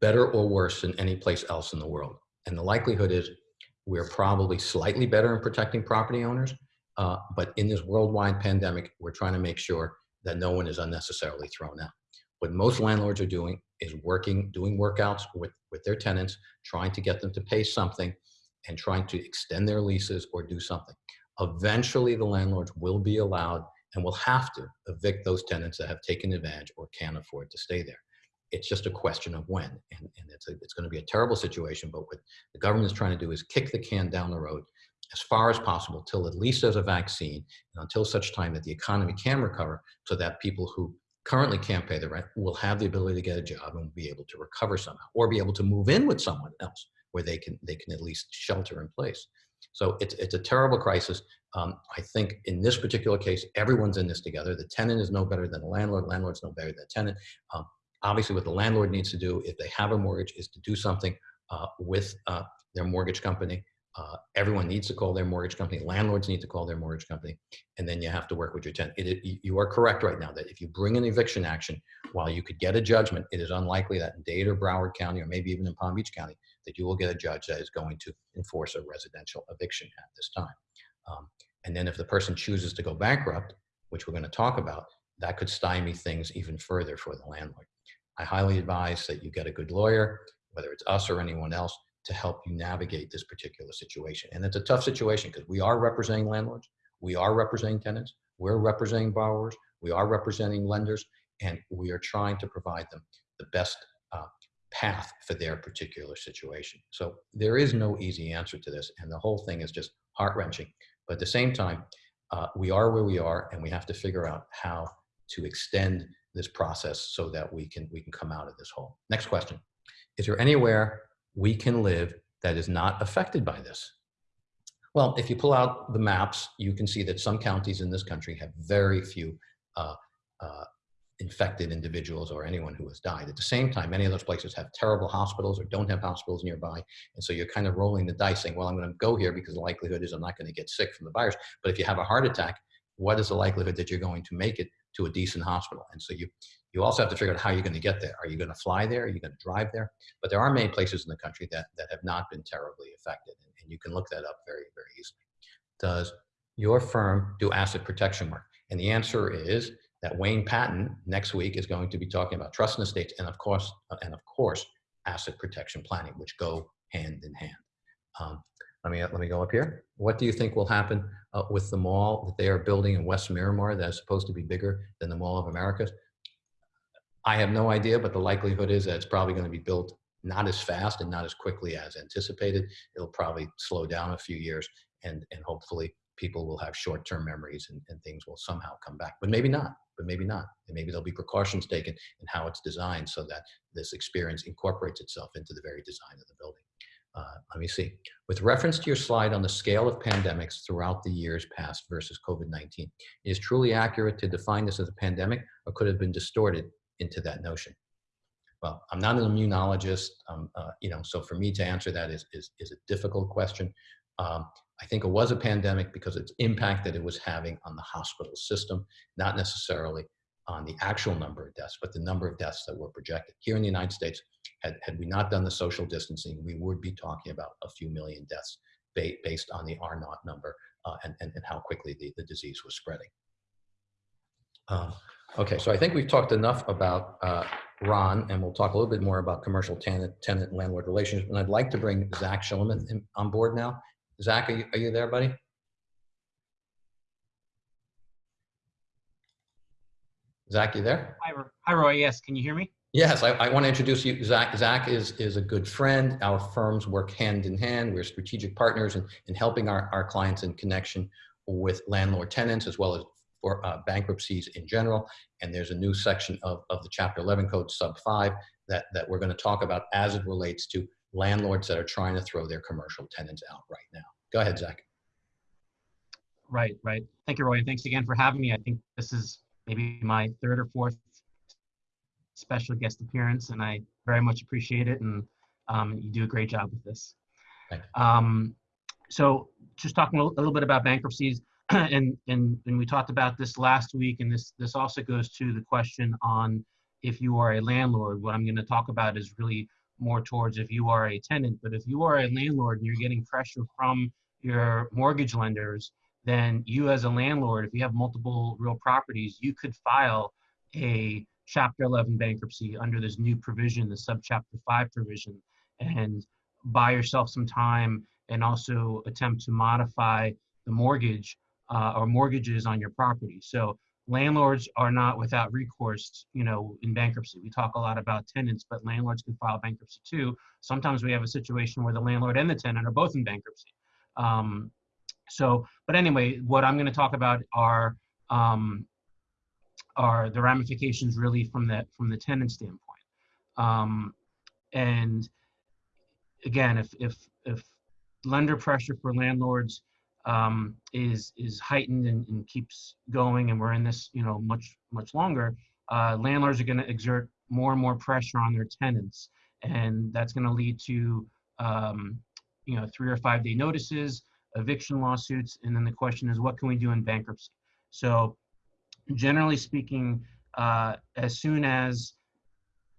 [SPEAKER 1] better or worse than any place else in the world? And the likelihood is we're probably slightly better in protecting property owners, uh, but in this worldwide pandemic, we're trying to make sure that no one is unnecessarily thrown out. What most landlords are doing is working, doing workouts with, with their tenants, trying to get them to pay something and trying to extend their leases or do something. Eventually, the landlords will be allowed and will have to evict those tenants that have taken advantage or can't afford to stay there. It's just a question of when, and, and it's, a, it's going to be a terrible situation, but what the government is trying to do is kick the can down the road as far as possible till at least there's a vaccine and until such time that the economy can recover so that people who currently can't pay the rent will have the ability to get a job and be able to recover somehow or be able to move in with someone else where they can they can at least shelter in place so it's, it's a terrible crisis. Um, I think in this particular case, everyone's in this together. The tenant is no better than the landlord. Landlord's no better than the tenant. Um, obviously what the landlord needs to do if they have a mortgage is to do something uh, with uh, their mortgage company. Uh, everyone needs to call their mortgage company. Landlords need to call their mortgage company, and then you have to work with your tenant. It, it, you are correct right now that if you bring an eviction action, while you could get a judgment, it is unlikely that in Dade or Broward County, or maybe even in Palm Beach County, that you will get a judge that is going to enforce a residential eviction at this time. Um, and then if the person chooses to go bankrupt, which we're going to talk about, that could stymie things even further for the landlord. I highly advise that you get a good lawyer, whether it's us or anyone else, to help you navigate this particular situation. And it's a tough situation because we are representing landlords, we are representing tenants, we're representing borrowers, we are representing lenders, and we are trying to provide them the best uh, path for their particular situation. So there is no easy answer to this, and the whole thing is just heart wrenching. But at the same time, uh, we are where we are, and we have to figure out how to extend this process so that we can we can come out of this hole. Next question: Is there anywhere we can live that is not affected by this? Well, if you pull out the maps, you can see that some counties in this country have very few uh, uh, infected individuals or anyone who has died. At the same time, many of those places have terrible hospitals or don't have hospitals nearby. And so you're kind of rolling the dice saying, well, I'm going to go here because the likelihood is I'm not going to get sick from the virus. But if you have a heart attack, what is the likelihood that you're going to make it to a decent hospital? And so you, you also have to figure out how you're going to get there. Are you going to fly there? Are you going to drive there? But there are many places in the country that, that have not been terribly affected. And, and you can look that up very, very easily. Does your firm do asset protection work? And the answer is that Wayne Patton next week is going to be talking about trust and estates and of course, and of course, asset protection planning, which go hand in hand. Um, let me, let me go up here. What do you think will happen uh, with the mall that they are building in West Miramar that is supposed to be bigger than the Mall of America? I have no idea, but the likelihood is that it's probably going to be built not as fast and not as quickly as anticipated. It'll probably slow down a few years and, and hopefully people will have short-term memories and, and things will somehow come back, but maybe not but maybe not. And maybe there'll be precautions taken in how it's designed so that this experience incorporates itself into the very design of the building. Uh, let me see. With reference to your slide on the scale of pandemics throughout the years past versus COVID-19, is truly accurate to define this as a pandemic or could have been distorted into that notion? Well, I'm not an immunologist, um, uh, you know, so for me to answer that is, is, is a difficult question. Um, I think it was a pandemic because its impact that it was having on the hospital system, not necessarily on the actual number of deaths, but the number of deaths that were projected. Here in the United States, had, had we not done the social distancing, we would be talking about a few million deaths ba based on the R naught number uh, and, and, and, how quickly the, the disease was spreading. Um, okay, so I think we've talked enough about uh, Ron, and we'll talk a little bit more about commercial tenant, tenant landlord relations. And I'd like to bring Zach Shelomith on board now. Zach, are you, are you there, buddy? Zach, you there?
[SPEAKER 2] Hi, Roy. Yes, can you hear me?
[SPEAKER 1] Yes, I, I want to introduce you. Zach, Zach is, is a good friend. Our firms work hand in hand. We're strategic partners in, in helping our, our clients in connection with landlord tenants as well as for uh, bankruptcies in general. And there's a new section of, of the Chapter 11 Code, Sub 5, that, that we're going to talk about as it relates to landlords that are trying to throw their commercial tenants out right now. Go ahead, Zach.
[SPEAKER 2] Right, right. Thank you, Roy. And thanks again for having me. I think this is maybe my third or fourth special guest appearance, and I very much appreciate it. And um, you do a great job with this. Um, so just talking a little bit about bankruptcies, [CLEARS THROAT] and, and, and we talked about this last week, and this, this also goes to the question on if you are a landlord. What I'm going to talk about is really more towards if you are a tenant. But if you are a landlord and you're getting pressure from your mortgage lenders, then you as a landlord, if you have multiple real properties, you could file a Chapter 11 bankruptcy under this new provision, the Subchapter 5 provision, and buy yourself some time and also attempt to modify the mortgage uh, or mortgages on your property. So landlords are not without recourse, you know, in bankruptcy. We talk a lot about tenants, but landlords can file bankruptcy too. Sometimes we have a situation where the landlord and the tenant are both in bankruptcy. Um, so, but anyway, what I'm going to talk about are um, are the ramifications really from the from the tenant standpoint. Um, and again, if if if lender pressure for landlords um, is is heightened and, and, keeps going, and we're in this, you know, much much longer. Uh, landlords are going to exert more and more pressure on their tenants. And that's going to lead to, um, you know, three or five day notices, eviction lawsuits. And then the question is, what can we do in bankruptcy? So generally speaking, uh, as soon as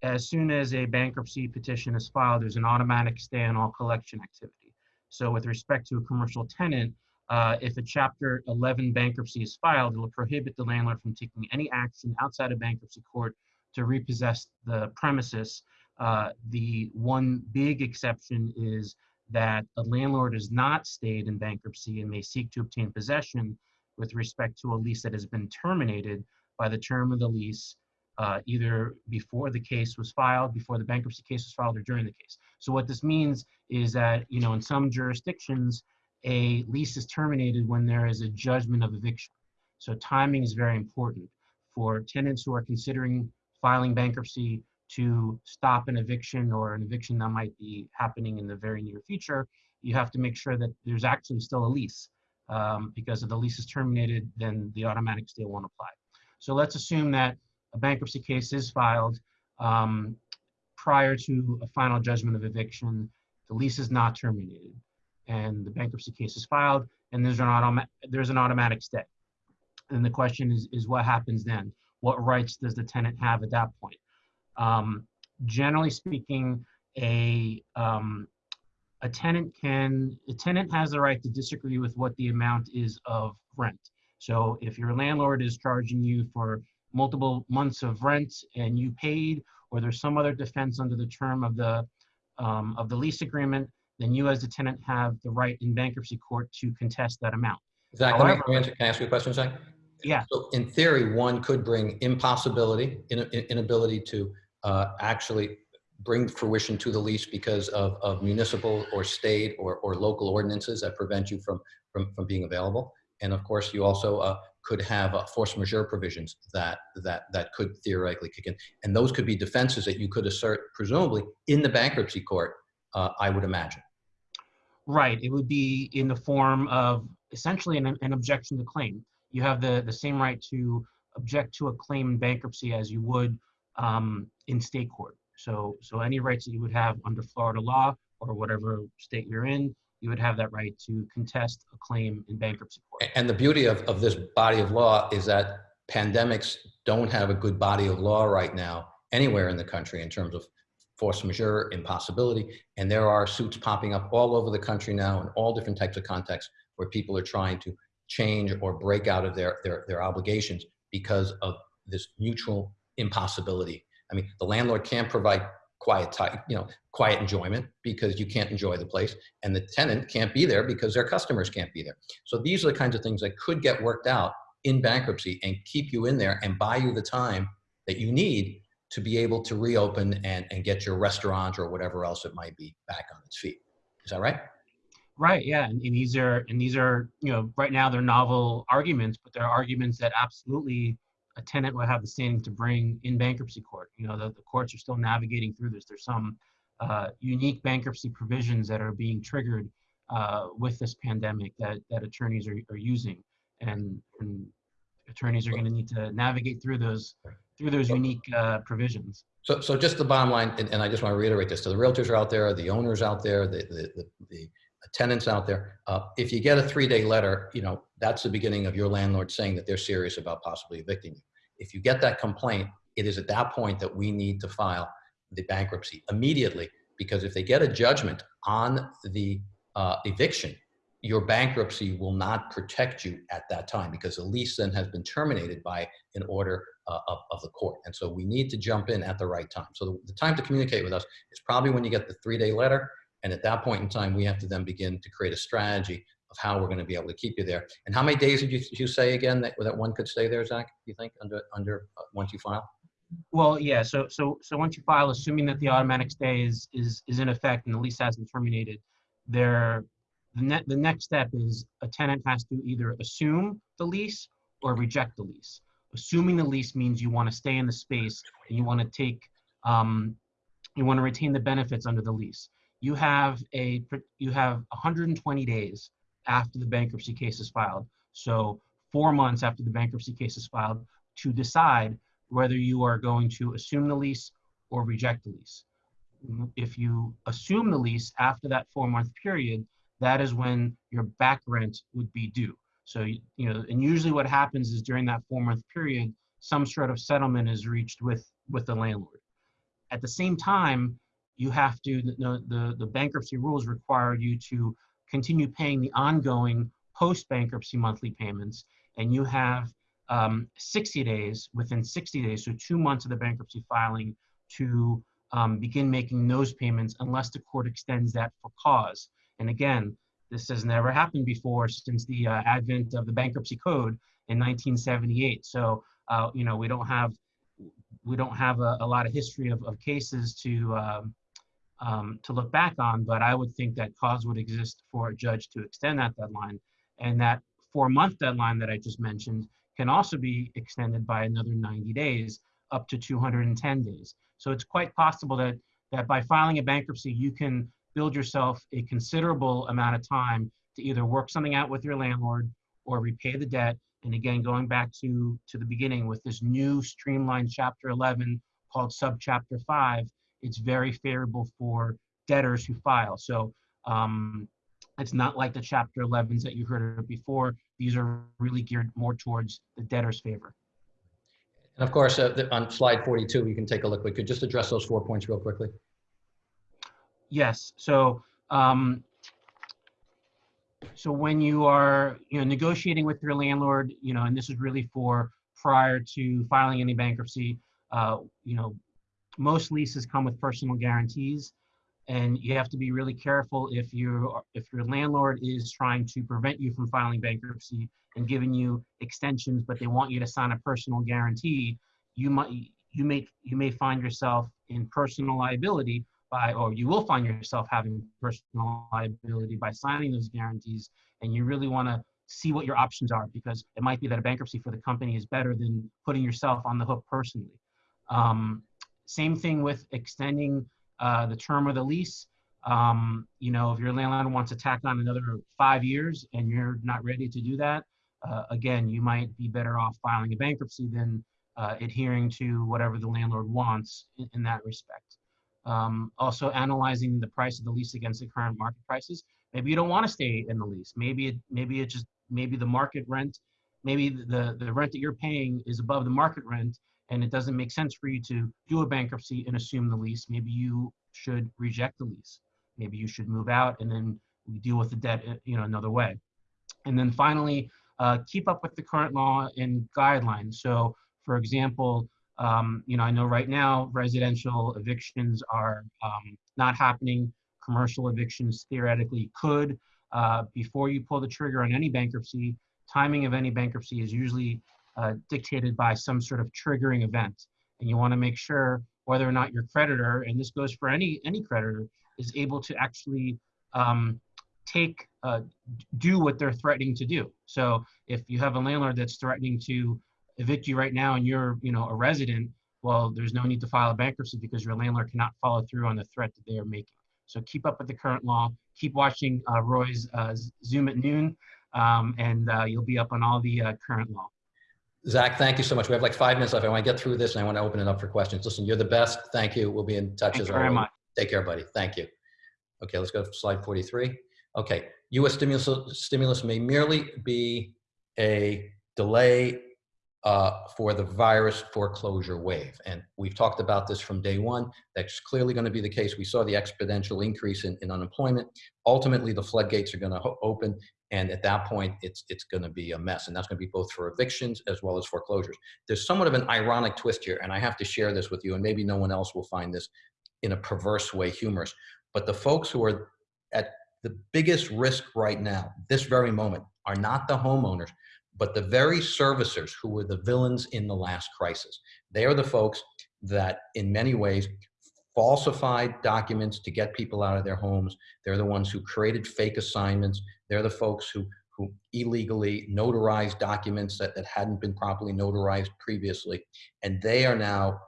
[SPEAKER 2] as soon as a bankruptcy petition is filed, there's an automatic stay on all collection activity. So with respect to a commercial tenant, uh, if a Chapter 11 bankruptcy is filed, it will prohibit the landlord from taking any action outside of bankruptcy court to repossess the premises. Uh, the one big exception is that a landlord is not stayed in bankruptcy and may seek to obtain possession with respect to a lease that has been terminated by the term of the lease, uh, either before the case was filed, before the bankruptcy case was filed, or during the case. So what this means is that, you know, in some jurisdictions, a lease is terminated when there is a judgment of eviction. So timing is very important for tenants who are considering filing bankruptcy to stop an eviction or an eviction that might be happening in the very near future. You have to make sure that there's actually still a lease um, because if the lease is terminated, then the automatic stay won't apply. So let's assume that a bankruptcy case is filed um, prior to a final judgment of eviction. The lease is not terminated and the bankruptcy case is filed and there's an, automa- there's an automatic stay. And the question is, is what happens then? What rights does the tenant have at that point? Um, generally speaking, a, um, a tenant can, a tenant has the right to disagree with what the amount is of rent. So if your landlord is charging you for multiple months of rent and you paid, or there's some other defense under the term of the um, of the lease agreement, then you as the tenant have the right in bankruptcy court to contest that amount.
[SPEAKER 1] Zach, However, let me, answer, can I ask you a question, Zach?
[SPEAKER 2] Yeah.
[SPEAKER 1] So in theory, one could bring impossibility, in, in, inability to uh, actually bring fruition to the lease because of, of municipal or state or, or local ordinances that prevent you from, from, from being available. And of course, you also uh, could have uh, force majeure provisions that, that, that could theoretically kick in. And those could be defenses that you could assert, presumably, in the bankruptcy court, uh, I would imagine.
[SPEAKER 2] Right. It would be in the form of essentially an, an objection to claim. You have the, the same right to object to a claim in bankruptcy as you would um, in state court. So, so any rights that you would have under Florida law or whatever state you're in, you would have that right to contest a claim in bankruptcy court.
[SPEAKER 1] And the beauty of, of this body of law is that pandemics don't have a good body of law right now anywhere in the country in terms of force majeure, impossibility, and there are suits popping up all over the country now in all different types of contexts where people are trying to change or break out of their, their, their obligations because of this mutual impossibility. I mean, the landlord can't provide quiet time, you know, quiet enjoyment because you can't enjoy the place, and the tenant can't be there because their customers can't be there. So these are the kinds of things that could get worked out in bankruptcy and keep you in there and buy you the time that you need to be able to reopen and, and get your restaurant or whatever else it might be back on its feet. Is that right?
[SPEAKER 2] Right. Yeah. And, and these are and these are you know right now they're novel arguments, but they're arguments that absolutely a tenant would have the standing to bring in bankruptcy court. You know the, the courts are still navigating through this. There's some uh, unique bankruptcy provisions that are being triggered uh, with this pandemic that that attorneys are, are using, and, and attorneys are going to need to navigate through those through those unique uh, provisions.
[SPEAKER 1] So, so just the bottom line, and, and, I just want to reiterate this: to the realtors are out there, the owners out there, the the, the, the tenants out there. Uh, if you get a three-day letter, you know that's the beginning of your landlord saying that they're serious about possibly evicting you. If you get that complaint, it is at that point that we need to file the bankruptcy immediately, because if they get a judgment on the uh, eviction, your bankruptcy will not protect you at that time because the lease then has been terminated by an order uh, of, of, the court. And so we need to jump in at the right time. So the, the time to communicate with us is probably when you get the three day letter. And at that point in time, we have to then begin to create a strategy of how we're going to be able to keep you there. And how many days did you, you say again that, that one could stay there, Zach, you think, under, under uh, once you file?
[SPEAKER 2] Well, yeah. So, so, so once you file, assuming that the automatic stay is, is, is in effect and the lease hasn't terminated, there the, ne the next step is a tenant has to either assume the lease or reject the lease. Assuming the lease means you want to stay in the space and you want to take, um, you want to retain the benefits under the lease. You have a you have 120 days after the bankruptcy case is filed. So four months after the bankruptcy case is filed to decide whether you are going to assume the lease or reject the lease. If you assume the lease after that four month period, that is when your back rent would be due. So, you know, and usually what happens is during that four month period, some sort of settlement is reached with, with the landlord. At the same time, you have to, the, the, the bankruptcy rules require you to continue paying the ongoing post bankruptcy monthly payments. And you have um, 60 days, within 60 days, so two months of the bankruptcy filing to um, begin making those payments unless the court extends that for cause. And again, this has never happened before since the uh, advent of the bankruptcy code in 1978. So, uh, you know, we don't have we don't have a, a lot of history of, of cases to um, um, to look back on, but I would think that cause would exist for a judge to extend that deadline, and that four month deadline that I just mentioned can also be extended by another 90 days up to 210 days. So it's quite possible that that by filing a bankruptcy, you can build yourself a considerable amount of time to either work something out with your landlord or repay the debt. And again, going back to, to the beginning with this new streamlined chapter 11 called subchapter 5, it's very favorable for debtors who file. So um, it's not like the chapter 11s that you heard of before. These are really geared more towards the debtor's favor.
[SPEAKER 1] And of course, uh, the, on slide 42, you can take a look. We could just address those four points real quickly.
[SPEAKER 2] Yes. So, um, so when you are, you know, negotiating with your landlord, you know, and this is really for prior to filing any bankruptcy, uh, you know, most leases come with personal guarantees, and you have to be really careful if you if your landlord is trying to prevent you from filing bankruptcy and giving you extensions, but they want you to sign a personal guarantee. You might you may you may find yourself in personal liability by, or you will find yourself having personal liability by signing those guarantees. And you really want to see what your options are because it might be that a bankruptcy for the company is better than putting yourself on the hook personally. Um, same thing with extending uh, the term of the lease. Um, you know, if your landlord wants to tack on another five years and you're not ready to do that, uh, again, you might be better off filing a bankruptcy than uh, adhering to whatever the landlord wants in, in that respect. Um, also analyzing the price of the lease against the current market prices. Maybe you don't want to stay in the lease. Maybe it, maybe it just, maybe the market rent, maybe the, the rent that you're paying is above the market rent and it doesn't make sense for you to do a bankruptcy and assume the lease. Maybe you should reject the lease. Maybe you should move out and then we deal with the debt, uh, you know, another way. And then finally, uh, keep up with the current law and guidelines. So for example, um, you know, I know right now residential evictions are um, not happening. Commercial evictions theoretically could. Uh, before you pull the trigger on any bankruptcy, timing of any bankruptcy is usually uh, dictated by some sort of triggering event. And you want to make sure whether or not your creditor, and this goes for any any creditor, is able to actually um, take uh, do what they're threatening to do. So if you have a landlord that's threatening to evict you right now and you're you know a resident well there's no need to file a bankruptcy because your landlord cannot follow through on the threat that they are making so keep up with the current law keep watching uh, roy's uh, zoom at noon um, and uh, you'll be up on all the uh, current law
[SPEAKER 1] zach thank you so much we have like five minutes left i want to get through this and i want to open it up for questions listen you're the best thank you we'll be in touch
[SPEAKER 2] Thank
[SPEAKER 1] as always
[SPEAKER 2] much.
[SPEAKER 1] take care buddy thank you okay let's go to slide 43 okay u.s stimulus stimulus may merely be a delay uh, for the virus foreclosure wave. And we've talked about this from day one. That's clearly going to be the case. We saw the exponential increase in, in unemployment. Ultimately, the floodgates are going to open. And at that point, it's, it's going to be a mess. And that's going to be both for evictions as well as foreclosures. There's somewhat of an ironic twist here. And I have to share this with you. And maybe no one else will find this in a perverse way humorous. But the folks who are at the biggest risk right now, this very moment, are not the homeowners, but the very servicers who were the villains in the last crisis. They are the folks that, in many ways, falsified documents to get people out of their homes. They're the ones who created fake assignments. They're the folks who, who illegally notarized documents that, that hadn't been properly notarized previously. And they are now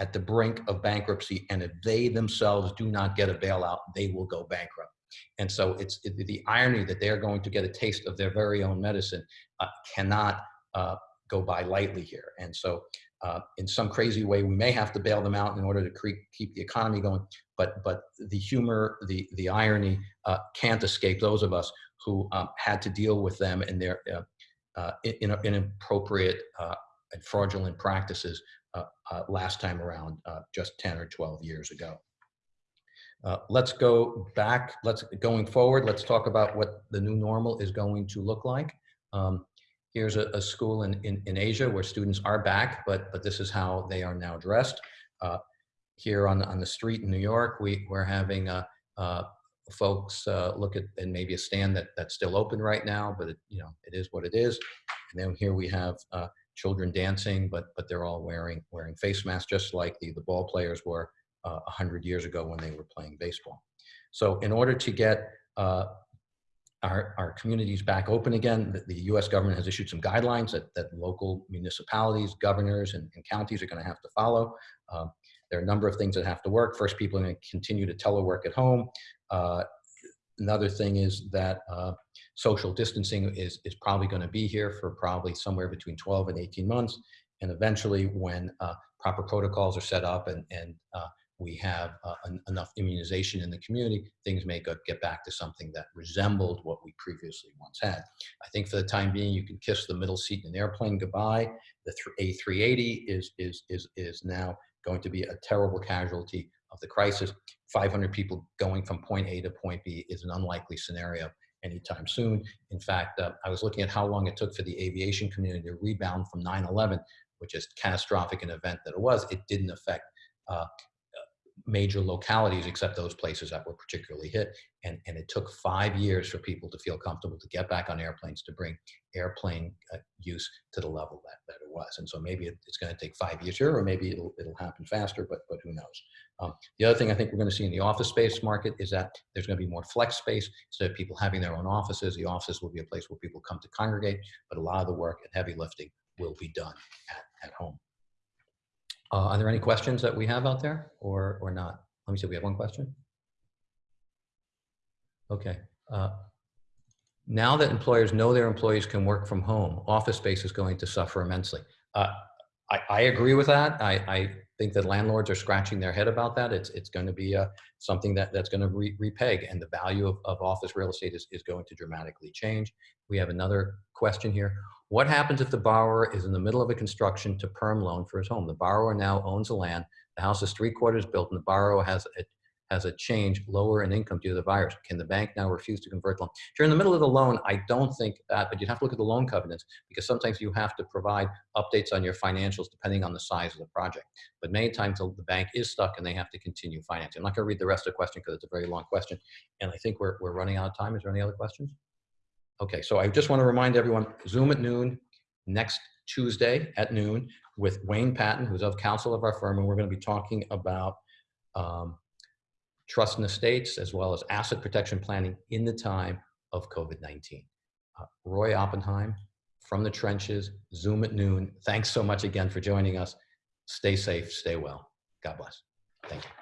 [SPEAKER 1] at the brink of bankruptcy. And if they themselves do not get a bailout, they will go bankrupt. And so it's it, the irony that they're going to get a taste of their very own medicine uh, cannot uh, go by lightly here. And so uh, in some crazy way, we may have to bail them out in order to keep the economy going. But, but the humor, the, the irony uh, can't escape those of us who um, had to deal with them and their uh, uh, in, inappropriate uh, and fraudulent practices uh, last time around, just 10 or 12 years ago. Let's go back, let's going forward, let's talk about what the new normal is going to look like. Um, here's a, a school in, in, in, Asia where students are back, but, but this is how they are now dressed. Uh, here on the, on the street in New York, we, we're having uh, uh, folks uh, look at and maybe a stand that, that's still open right now, but it, you know, it is what it is. And then here we have uh, children dancing, but, but they're all wearing, wearing face masks, just like the, the ball players were uh, 100 years ago when they were playing baseball. So in order to get uh, our, our communities back open again, the, the, US government has issued some guidelines that, that local municipalities, governors, and, and counties are gonna have to follow. Uh, there are a number of things that have to work. First, people are gonna continue to telework at home. Uh, another thing is that uh, social distancing is, is probably gonna be here for probably somewhere between 12 and 18 months. And eventually when uh, proper protocols are set up and, and uh, we have uh, en enough immunization in the community, things may go, get back to something that resembled what we previously once had. I think for the time being, you can kiss the middle seat in an airplane goodbye. The A380 is, is, is, is now going to be a terrible casualty of the crisis. 500 people going from point A to point B is an unlikely scenario anytime soon. In fact, uh, I was looking at how long it took for the aviation community to rebound from 9-11, which is catastrophic an event that it was. It didn't affect uh, major localities except those places that were particularly hit. And, and it took five years for people to feel comfortable to get back on airplanes, to bring airplane uh, use to the level that, that it was. And so maybe it, it's going to take five years here, or maybe it'll, it'll happen faster, but, but who knows. Um, the other thing I think we're going to see in the office space market is that there's going to be more flex space. Of people having their own offices, the offices will be a place where people come to congregate, but a lot of the work and heavy lifting will be done at, at home. Uh, are there any questions that we have out there or, or not? Let me see, we have one question. Okay. Uh, now that employers know their employees can work from home, office space is going to suffer immensely. Uh, I, I, agree with that. I, I, think that landlords are scratching their head about that. It's, it's going to be uh, something that, that's going to re repeg and the value of, of office real estate is, is going to dramatically change. We have another question here. What happens if the borrower is in the middle of a construction to perm loan for his home? The borrower now owns the land. The house is three quarters built and the borrower has a, has a change lower in income due to the virus. Can the bank now refuse to convert the loan? If you're in the middle of the loan, I don't think that, but you'd have to look at the loan covenants because sometimes you have to provide updates on your financials depending on the size of the project. But many times the bank is stuck and they have to continue financing. I'm not gonna read the rest of the question because it's a very long question. And I think we're, we're running out of time. Is there any other questions? Okay, so I just want to remind everyone, Zoom at noon next Tuesday at noon with Wayne Patton, who's of counsel of our firm, and we're going to be talking about um, trust and estates as well as asset protection planning in the time of COVID-19. Uh, Roy Oppenheim from the trenches, Zoom at noon. Thanks so much again for joining us. Stay safe, stay well. God bless. Thank you.